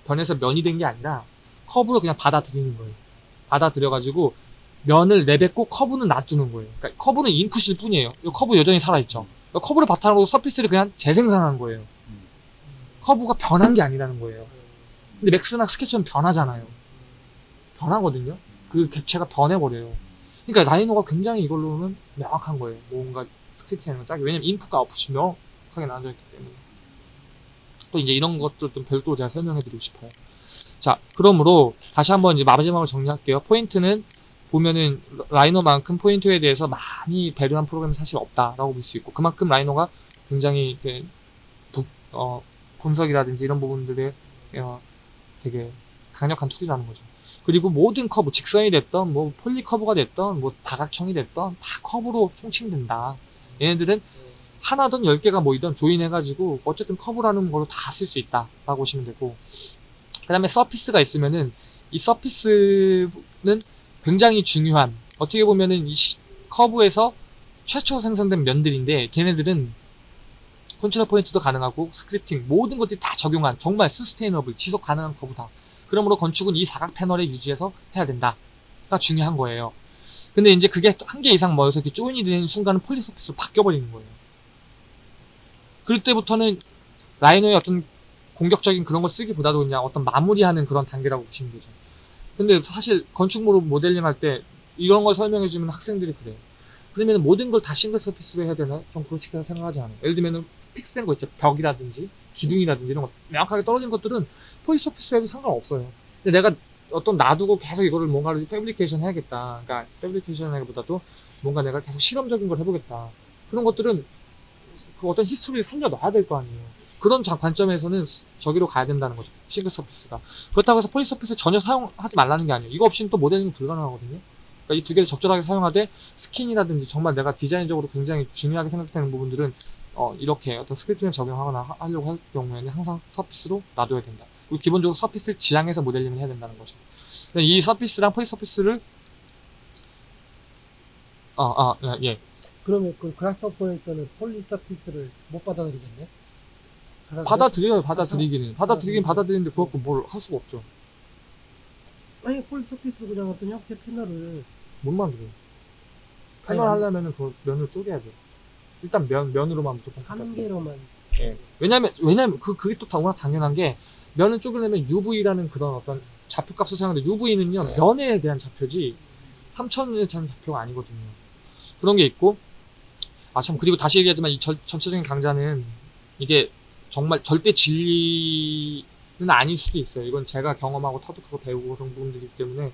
변해서 면이 된 게 아니라 커브를 그냥 받아들이는 거예요. 받아들여가지고 면을 내뱉고 커브는 놔두는 거예요. 그러니까 커브는 인풋일 뿐이에요. 이 커브 여전히 살아있죠. 그러니까 커브를 바탕으로 surface를 그냥 재생산한 거예요. 커브가 변한 게 아니라는 거예요. 근데 Max나 스케치는 변하잖아요. 변하거든요. 그 객체가 변해버려요. 그러니까 Rhino가 굉장히 이걸로는 명확한 거예요. 뭔가 scripting하는 건 짜게. 왜냐면 인풋과 아웃풋이 명확하게 나눠져 있기 때문에. 또 이제 이런 것도 좀 별도로 제가 설명해 드리고 싶어요. 자, 그러므로 다시 한번 이제 마지막으로 정리할게요. 포인트는 보면은 Rhino만큼 포인트에 대해서 많이 배려한 프로그램이 사실 없다라고 볼 수 있고 그만큼 Rhino가 굉장히 부- 어, 분석이라든지 이런 부분들에 어, 되게 강력한 tool이라는 거죠. 그리고 모든 커브, 직선이 됐던, 뭐, poly curve가 됐던, 뭐, 다각형이 됐던, 다 커브로 총칭된다. 얘네들은 하나든 열 개가 모이든 join해가지고, 어쨌든 커브라는 걸로 다 쓸 수 있다. 라고 보시면 되고, 그 다음에 surface가 있으면은, 이 surface는 굉장히 중요한, 어떻게 보면은 이 시- 커브에서 최초 생성된 면들인데, 걔네들은 control point도 가능하고, scripting, 모든 것들이 다 적용한, 정말 sustainable, 지속 가능한 커브다. 그러므로 건축은 이 사각 패널에 유지해서 해야 된다. surface가 중요한 거예요. 근데 이제 그게 한 개 이상 모여서 이렇게 join이 되는 순간은 poly surface로 바뀌어버리는 거예요. 그럴 때부터는 Rhino의 어떤 공격적인 그런 걸 쓰기보다도 그냥 어떤 마무리하는 그런 단계라고 보시면 되죠. 근데 사실 건축물로 모델링 할 때 이런 걸 설명해주면 학생들이 그래요. 그러면 모든 걸 다 single surface로 해야 되나? 좀 그렇게 생각하지 않아요. 예를 들면은 fix된 거 있죠. 벽이라든지 기둥이라든지 이런 거 명확하게 떨어진 것들은 poly surface로 해도 상관없어요. 근데 내가 어떤 놔두고 계속 이거를 뭔가를 fabrication 해야겠다. 그러니까 fabrication 하기보다도 뭔가 내가 계속 실험적인 걸 해보겠다. 그런 것들은 그 어떤 history를 살려놔야 될 거 아니에요. 그런 자- 관점에서는 저기로 가야 된다는 거죠. single surface가. 그렇다고 해서 poly surface 전혀 사용하지 말라는 게 아니에요. 이거 없이는 또 모델링 불가능하거든요. 그러니까 이 두 개를 적절하게 사용하되 skin이라든지 정말 내가 디자인적으로 굉장히 중요하게 생각되는 부분들은 어, 이렇게 어떤 scripting을 적용하거나 하- 하려고 할 경우에는 항상 surface로 놔둬야 된다. 기본적으로 surface를 지향해서 모델링을 해야 된다는 거죠. 이 surface랑 poly surface를 어, 어, 예, 예. 그러면 그 Grasshopper에서는 poly surface를 못 받아들이겠네? 받아들여? 받아들여요, 받아들이기는. 받아들이긴. 받아들이는데 그것도 뭘할 수가 없죠. 아니 폴리 서피스로 그냥 어떤 형태 패널을 못 만들어요. 패널 하려면은 그 면을 쪼개야 돼요. 일단 면, 면으로만 무조건. 한. 개로만 예. 왜냐면, 왜냐면, 그, 그게 또 워낙 당연한 게, 면을 쪼개려면 UV라는 그런 어떤 좌표값을 사용하는데, UV는요, 면에 대한 좌표지, 3000에 대한 좌표가 아니거든요. 그런 게 있고, 아, 참, 그리고 다시 얘기하지만, 이 전, 전체적인 강좌는, 이게 정말 절대 진리는 아닐 수도 있어요. 이건 제가 경험하고 터득하고 배우고 그런 부분들이기 때문에,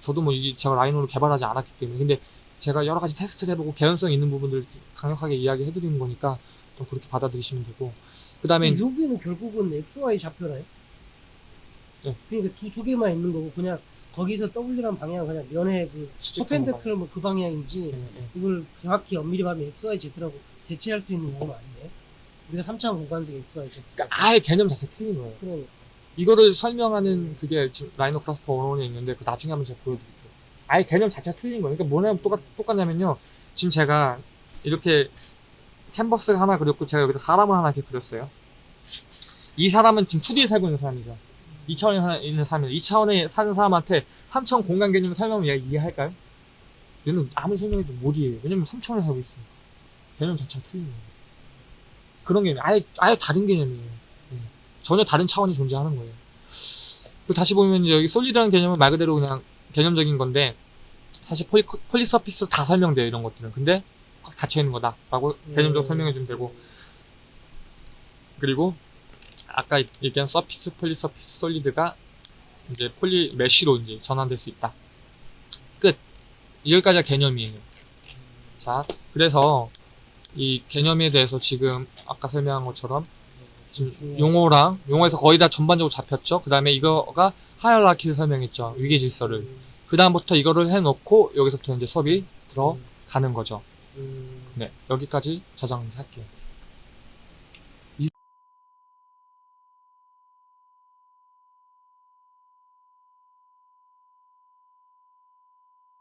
저도 뭐, 이, 제가 라이노를 개발하지 않았기 때문에, 근데 제가 여러 가지 테스트를 해보고 개연성 있는 부분들 강력하게 이야기해드리는 거니까, 또 그렇게 받아들이시면 되고, 그 다음에, 여기는 결국은 XY 좌표라요? 예. 그러니까 두, 두 개만 있는 거고 그냥 거기서 W란 방향 그냥 면의 그 perpendicular 뭐 그 방향인지 이걸 정확히 엄밀히 말하면 XY Z라고 대체할 수 있는 용어는 아닌데 우리가 3차원 공간적 XY Z 그러니까 아예 개념 자체 틀린 거예요. 그럼 이거를 설명하는 그게 지금 Rhino Grasshopper one o one에 있는데 그 나중에 한번 제가 보여드릴게요. 아예 개념 자체가 틀린 거예요. 그러니까 뭐냐면 똑같, 똑같냐면요. 지금 제가 이렇게 캔버스 하나 그렸고 제가 여기다 사람을 하나 이렇게 그렸어요. 이 사람은 지금 2D에 살고 있는 사람이죠. 2차원에 사- 있는 사람이죠. 2차원에 사는 사람한테 3차원 공간 개념을 얘가 이해할까요? 얘는 아무리 설명해도 못 이해해요. 왜냐면 3차원에 살고 있으니까. 개념 자체가 틀린 거예요. 그런 개념이 아예, 아예 다른 개념이에요. 예. 전혀 다른 차원이 존재하는 거예요. 그리고 다시 보면 여기 솔리드라는 개념은 말 그대로 그냥 개념적인 건데 사실 폴리, 폴리서피스로 다 설명돼요 이런 것들은 근데 꽉 닫혀있는 거다 라고 개념적으로 음. 설명해 주면 되고 그리고 아까 얘기한 surface poly surface solid가 이제 poly mesh로 이제 전환될 수 있다 끝 여기까지가 개념이에요 자 그래서 이 개념에 대해서 지금 아까 설명한 것처럼 지금 용어랑 용어에서 거의 다 전반적으로 잡혔죠. 그 다음에 이거가 hierarchy를 설명했죠. 위계 질서를. 그 다음부터 이거를 해놓고 여기서부터 이제 수업이 들어가는 거죠. 음, 네, 여기까지 저장할게요.